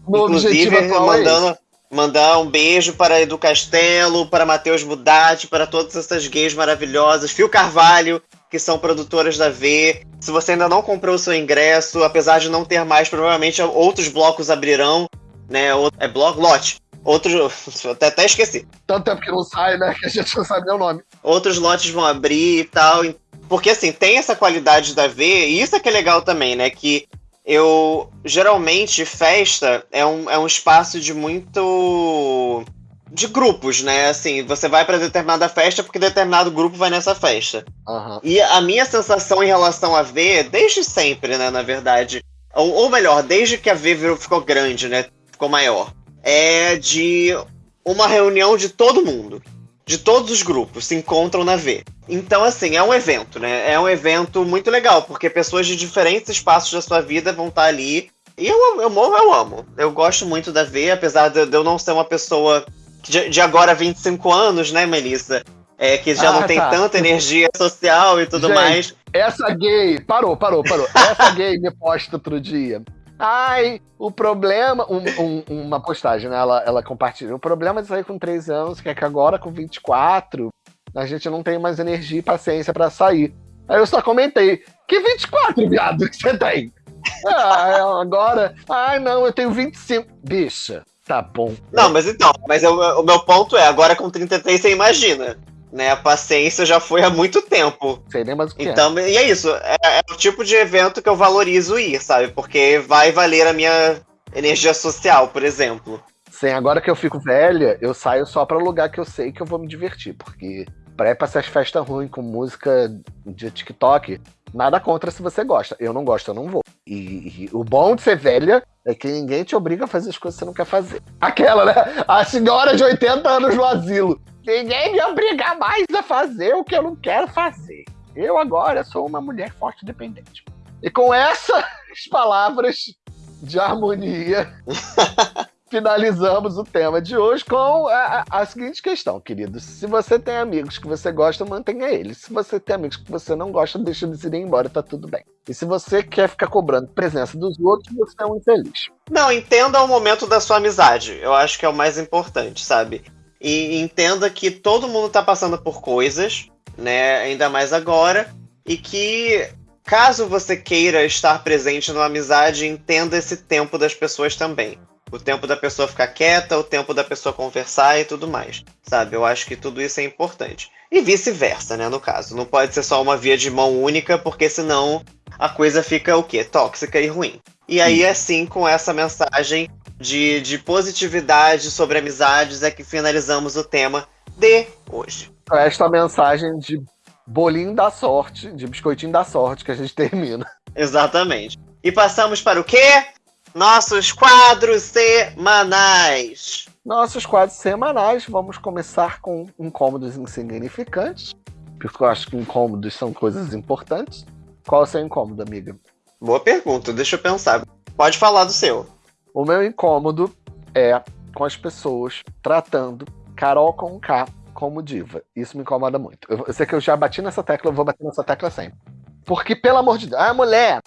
Inclusive, é mandando, é mandar um beijo para Edu Castelo, para Matheus Budatti, para todas essas gays maravilhosas, Fio Carvalho, que são produtoras da V. Se você ainda não comprou o seu ingresso, apesar de não ter mais, provavelmente outros blocos abrirão, né? É bloco, lote. Outros. (laughs) Até, até esqueci.
Tanto tempo que não sai, né? (laughs) Que a gente não sabe nem o nome.
Outros lotes vão abrir e tal. Porque, assim, tem essa qualidade da V, e isso é que é legal também, né? Que eu. Geralmente, festa é um, é um espaço de muito. de grupos, né? Assim, você vai para determinada festa porque determinado grupo vai nessa festa.
Uhum.
E a minha sensação em relação a V, desde sempre, né? Na verdade. Ou, ou melhor, desde que a V ficou grande, né? Ficou maior é de uma reunião de todo mundo. De todos os grupos se encontram na V. Então, assim, é um evento, né? É um evento muito legal, porque pessoas de diferentes espaços da sua vida vão estar ali. E eu, eu, eu, eu amo. Eu gosto muito da V, apesar de, de eu não ser uma pessoa de, de, agora 25 anos, né, Melissa? É, que já ah, não tem tá. tanta energia social e tudo
Gente,
mais.
Essa gay, parou, parou, parou. Essa gay me posta outro dia Ai, o problema. Um, um, uma postagem, né? Ela, ela compartilha. O problema de sair com 13 anos, que é que agora com 24, a gente não tem mais energia e paciência para sair. Aí eu só comentei: que 24, viado, que você tem? Ah, agora. Ai, não, eu tenho 25. Bicha, tá bom.
Não, mas então, mas eu, o meu ponto é: agora com 33 você imagina né? A paciência já foi há muito tempo.
Sei nem mais o que
é. então, é. E é isso. É, é, o tipo de evento que eu valorizo ir, sabe? Porque vai valer a minha energia social, por exemplo.
Sim, agora que eu fico velha, eu saio só para lugar que eu sei que eu vou me divertir. Porque pra ir pra essas festas ruins com música de TikTok, nada contra se você gosta. Eu não gosto, eu não vou. E, e, o bom de ser velha é que ninguém te obriga a fazer as coisas que você não quer fazer. Aquela, né? A senhora de 80 anos no asilo. Ninguém me obriga mais a fazer o que eu não quero fazer. Eu agora sou uma mulher forte e dependente. E com essas (laughs) palavras de harmonia, (laughs) finalizamos o tema de hoje com a, a, seguinte questão, queridos. Se você tem amigos que você gosta, mantenha eles. Se você tem amigos que você não gosta, deixa eles irem embora, tá tudo bem. E se você quer ficar cobrando presença dos outros, você é um infeliz.
Não, entenda o momento da sua amizade. Eu acho que é o mais importante, sabe? E entenda que todo mundo tá passando por coisas, né? Ainda mais agora. E que caso você queira estar presente numa amizade, entenda esse tempo das pessoas também. O tempo da pessoa ficar quieta, o tempo da pessoa conversar e tudo mais. Sabe? Eu acho que tudo isso é importante. E vice-versa, né? No caso. Não pode ser só uma via de mão única, porque senão a coisa fica o quê? Tóxica e ruim. E aí, assim, com essa mensagem de, de positividade sobre amizades, é que finalizamos o tema de hoje.
Esta mensagem de bolinho da sorte, de biscoitinho da sorte que a gente (laughs) termina.
Exatamente. E passamos para o quê? Nossos quadros semanais.
Nossos quadros semanais, vamos começar com incômodos insignificantes, porque eu acho que incômodos são coisas importantes. Qual é o seu incômodo, amiga?
Boa pergunta, deixa eu pensar. Pode falar do seu.
O meu incômodo é com as pessoas tratando Carol com K como diva. Isso me incomoda muito. Eu, eu sei que eu já bati nessa tecla, eu vou bater nessa tecla sempre. Porque, pelo amor de Deus, a mulher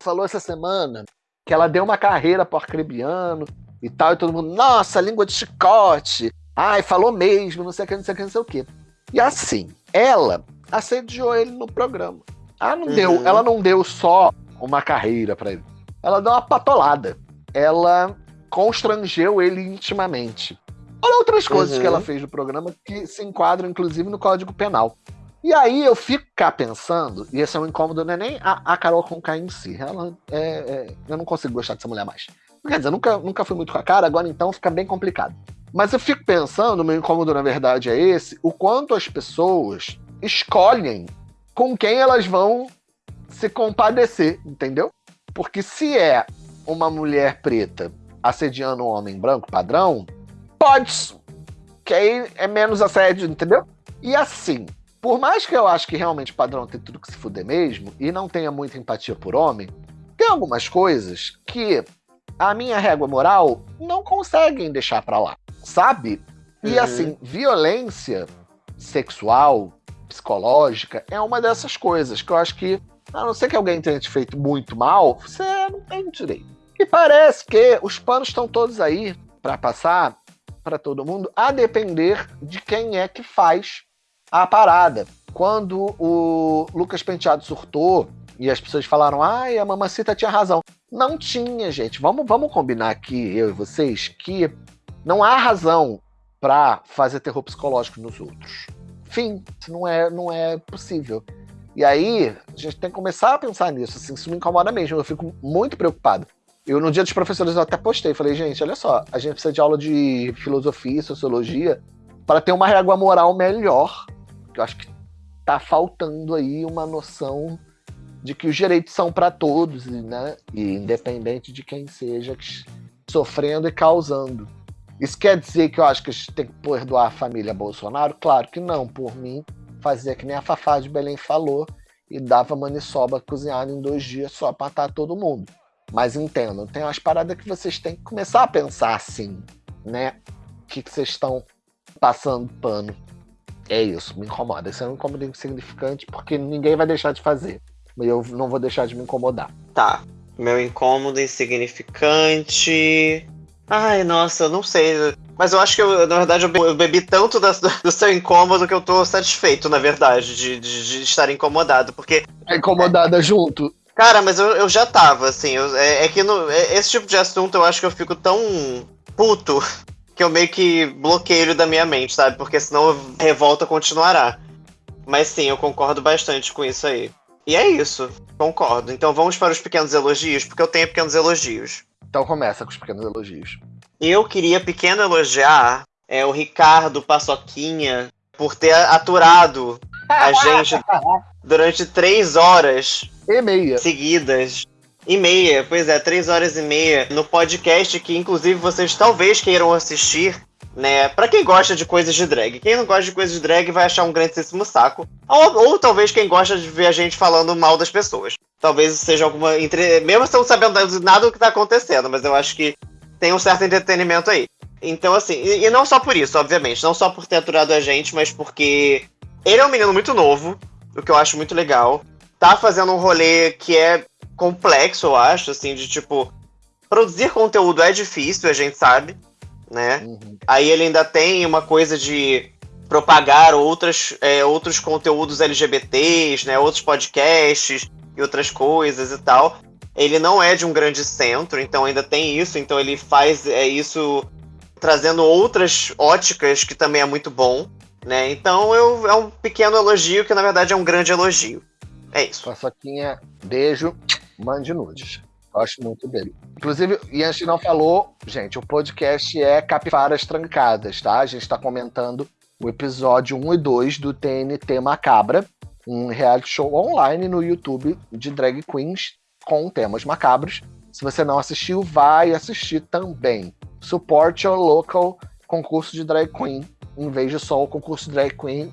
falou essa semana que ela deu uma carreira pro arcrebiano e tal, e todo mundo, nossa, língua de chicote, ai, falou mesmo, não sei o que, não sei o que, não sei o que. E assim, ela assediou ele no programa. Ela não, uhum. deu, ela não deu só uma carreira para ele. Ela deu uma patolada. Ela constrangeu ele intimamente. Olha outras coisas uhum. que ela fez no programa que se enquadram, inclusive, no Código Penal. E aí eu fico cá pensando, e esse é um incômodo, não é nem a, a Carol Conká em si. Ela é, é, eu não consigo gostar dessa mulher mais. Quer dizer, nunca, nunca fui muito com a cara, agora então fica bem complicado. Mas eu fico pensando, meu incômodo na verdade é esse, o quanto as pessoas escolhem com quem elas vão se compadecer, entendeu? Porque se é uma mulher preta assediando um homem branco padrão, pode. Que aí é menos assédio, entendeu? E assim, por mais que eu acho que realmente padrão tem tudo que se fuder mesmo, e não tenha muita empatia por homem, tem algumas coisas que a minha régua moral não conseguem deixar pra lá, sabe? E uhum. assim, violência sexual, psicológica, é uma dessas coisas que eu acho que, a não ser que alguém tenha te feito muito mal, você não tem direito. E parece que os panos estão todos aí para passar para todo mundo, a depender de quem é que faz a parada. Quando o Lucas Penteado surtou e as pessoas falaram, ai, a mamacita tinha razão. Não tinha, gente. Vamos, vamos combinar aqui, eu e vocês, que não há razão para fazer terror psicológico nos outros. Fim, não é, não é possível. E aí, a gente tem que começar a pensar nisso. Assim, isso me incomoda mesmo. Eu fico muito preocupado. Eu, no dia dos professores, eu até postei. Falei, gente, olha só, a gente precisa de aula de filosofia sociologia para ter uma régua moral melhor eu acho que tá faltando aí uma noção de que os direitos são para todos, né? E independente de quem seja sofrendo e causando. Isso quer dizer que eu acho que a gente tem que perdoar a família Bolsonaro? Claro que não. Por mim, fazia que nem a Fafá de Belém falou e dava maniçoba cozinhada em dois dias só para matar todo mundo. Mas entendam, tem umas paradas que vocês têm que começar a pensar assim, né? O que, que vocês estão passando pano. É isso, me incomoda. Isso é um incômodo insignificante porque ninguém vai deixar de fazer. E eu não vou deixar de me incomodar.
Tá. Meu incômodo insignificante. Ai, nossa, eu não sei. Mas eu acho que, eu, na verdade, eu bebi tanto da, do seu incômodo que eu tô satisfeito, na verdade, de, de, de estar incomodado. Porque.
É incomodada junto.
Cara, mas eu, eu já tava, assim. Eu, é, é, que no, é, esse tipo de assunto eu acho que eu fico tão puto que eu meio que bloqueio da minha mente, sabe? Porque senão a revolta continuará. Mas sim, eu concordo bastante com isso aí. E é isso, concordo. Então vamos para os pequenos elogios, porque eu tenho pequenos elogios.
Então começa com os pequenos elogios.
Eu queria pequeno elogiar é, o Ricardo Paçoquinha por ter aturado a (laughs) gente durante três horas
e meia
seguidas. E meia, pois é, três horas e meia no podcast que inclusive vocês talvez queiram assistir né? Pra quem gosta de coisas de drag. Quem não gosta de coisas de drag vai achar um grandíssimo saco. Ou, ou talvez quem gosta de ver a gente falando mal das pessoas. Talvez seja alguma. Entre... Mesmo estão sabendo nada do que tá acontecendo, mas eu acho que tem um certo entretenimento aí. Então, assim, e, e não só por isso, obviamente. Não só por ter aturado a gente, mas porque ele é um menino muito novo, o que eu acho muito legal. Tá fazendo um rolê que é complexo, eu acho, assim, de tipo. Produzir conteúdo é difícil, a gente sabe né? Uhum. Aí ele ainda tem uma coisa de propagar outras, é, outros conteúdos LGBTs, né? Outros podcasts e outras coisas e tal. Ele não é de um grande centro, então ainda tem isso. Então ele faz é, isso trazendo outras óticas que também é muito bom, né? Então eu, é um pequeno elogio que na verdade é um grande elogio. É isso.
Paçoquinha, beijo, mande nudes. Gosto muito dele. Inclusive, e a gente não falou, gente, o podcast é Capivaras Trancadas, tá? A gente está comentando o episódio 1 e 2 do TNT Macabra, um reality show online no YouTube de drag queens com temas macabros. Se você não assistiu, vai assistir também. Support your local concurso de drag queen, em vez de só o concurso de drag queen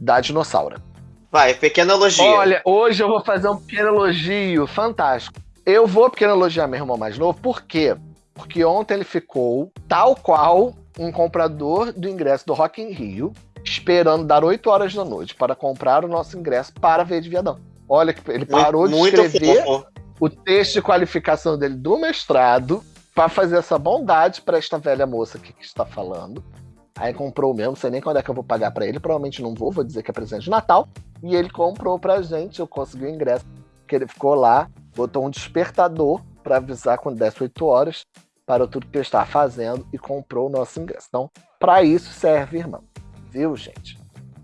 da dinossauro.
Vai, pequeno elogio.
Olha, hoje eu vou fazer um pequeno elogio fantástico. Eu vou porque elogiar meu irmão mais novo, por quê? Porque ontem ele ficou tal qual um comprador do ingresso do Rock in Rio, esperando dar 8 horas da noite para comprar o nosso ingresso para ver de viadão. Olha que ele parou muito, de escrever o texto de qualificação dele do mestrado para fazer essa bondade para esta velha moça aqui que está falando. Aí comprou mesmo, não sei nem quando é que eu vou pagar para ele, provavelmente não vou, vou dizer que é presente de Natal. E ele comprou pra gente, eu consegui o ingresso, que ele ficou lá botou um despertador para avisar quando desse 8 horas, parou tudo que eu estava fazendo e comprou o nosso ingresso. Então, para isso serve, irmão. Viu, gente?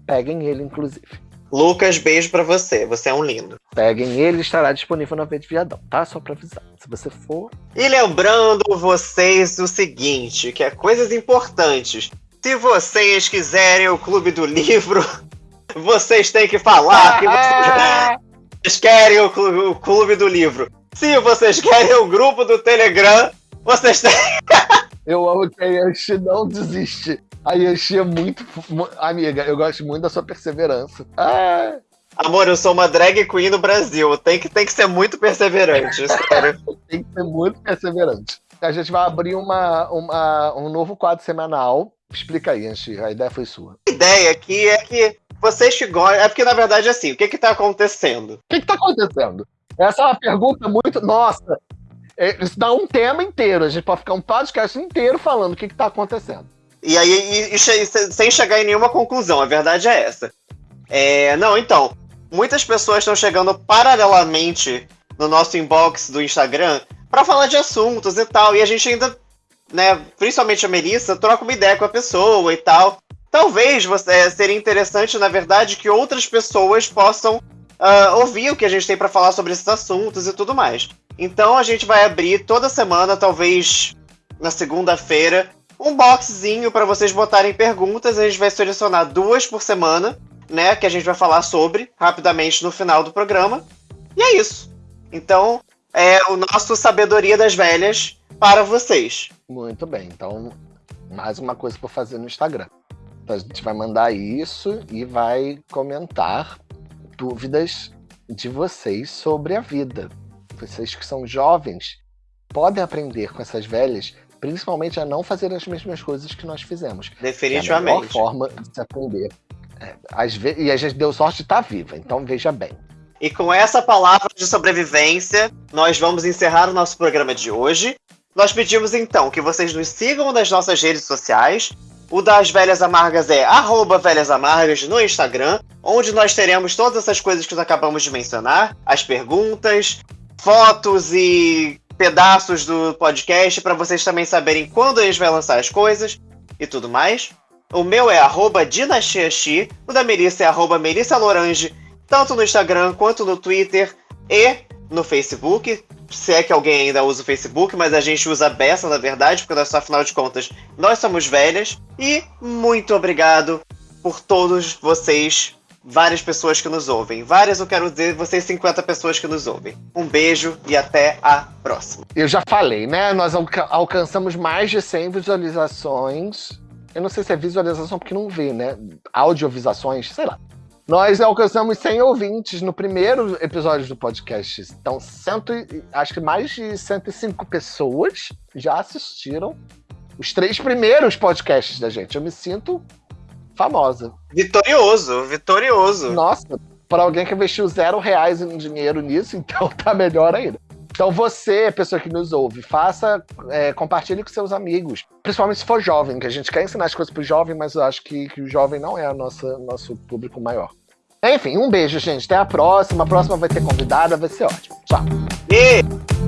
Peguem ele, inclusive.
Lucas, beijo para você. Você é um lindo.
Peguem ele, estará disponível na Verde Viadão, tá? Só para avisar. Se você for.
E lembrando vocês o seguinte: que é coisas importantes. Se vocês quiserem o Clube do Livro, (laughs) vocês têm que falar que vocês. (laughs) (laughs) vocês querem o clube, o clube do livro, se vocês querem o grupo do Telegram, vocês têm. (laughs)
eu amo que a Yanshi não desiste. A Yanshi é muito. Amiga, eu gosto muito da sua perseverança. Ah.
Amor, eu sou uma drag queen no Brasil. Tem que, tem que ser muito perseverante, sério. (laughs)
tem que ser muito perseverante. A gente vai abrir uma, uma, um novo quadro semanal. Explica aí, Anchi. A ideia foi sua.
A ideia aqui é que vocês que gostam. É porque, na verdade, assim, o que que tá acontecendo? O
que que tá acontecendo? Essa é uma pergunta muito. Nossa! É, isso dá um tema inteiro. A gente pode ficar um podcast inteiro falando o que que tá acontecendo.
E aí, e, e, sem chegar em nenhuma conclusão, a verdade é essa. É, não, então, muitas pessoas estão chegando paralelamente no nosso inbox do Instagram para falar de assuntos e tal, e a gente ainda, né, principalmente a Melissa, troca uma ideia com a pessoa e tal. Talvez você, é, seria interessante, na verdade, que outras pessoas possam uh, ouvir o que a gente tem para falar sobre esses assuntos e tudo mais. Então a gente vai abrir toda semana, talvez na segunda-feira, um boxzinho para vocês botarem perguntas. A gente vai selecionar duas por semana, né? Que a gente vai falar sobre rapidamente no final do programa. E é isso. Então, é o nosso Sabedoria das Velhas para vocês.
Muito bem. Então, mais uma coisa para fazer no Instagram. Então a gente vai mandar isso e vai comentar dúvidas de vocês sobre a vida. Vocês que são jovens podem aprender com essas velhas, principalmente a não fazer as mesmas coisas que nós fizemos.
Definitivamente.
É a melhor forma de se aprender. É, ve... E a gente deu sorte de estar viva, então veja bem.
E com essa palavra de sobrevivência, nós vamos encerrar o nosso programa de hoje. Nós pedimos então que vocês nos sigam nas nossas redes sociais. O das Velhas Amargas é arroba Velhas Amargas no Instagram, onde nós teremos todas essas coisas que nós acabamos de mencionar, as perguntas, fotos e pedaços do podcast para vocês também saberem quando gente vai lançar as coisas e tudo mais. O meu é arroba Dinastiaxi, o da Melissa é arroba Melissa Lorange, tanto no Instagram quanto no Twitter e no Facebook. Se é que alguém ainda usa o Facebook, mas a gente usa a beça, na verdade, porque nós, afinal de contas, nós somos velhas. E muito obrigado por todos vocês, várias pessoas que nos ouvem. Várias, eu quero dizer, vocês 50 pessoas que nos ouvem. Um beijo e até a próxima.
Eu já falei, né? Nós alca alcançamos mais de 100 visualizações. Eu não sei se é visualização porque não vê, né? Audiovisuações, sei lá. Nós alcançamos 100 ouvintes no primeiro episódio do podcast. Então, cento, acho que mais de 105 pessoas já assistiram os três primeiros podcasts da gente. Eu me sinto famosa.
Vitorioso, vitorioso.
Nossa, para alguém que investiu zero reais em dinheiro nisso, (laughs) então tá melhor ainda. Então você, pessoa que nos ouve, faça, é, compartilhe com seus amigos, principalmente se for jovem, que a gente quer ensinar as coisas pro jovem, mas eu acho que, que o jovem não é o nosso público maior. Enfim, um beijo, gente. Até a próxima. A próxima vai ter convidada, vai ser ótimo. Tchau.
E...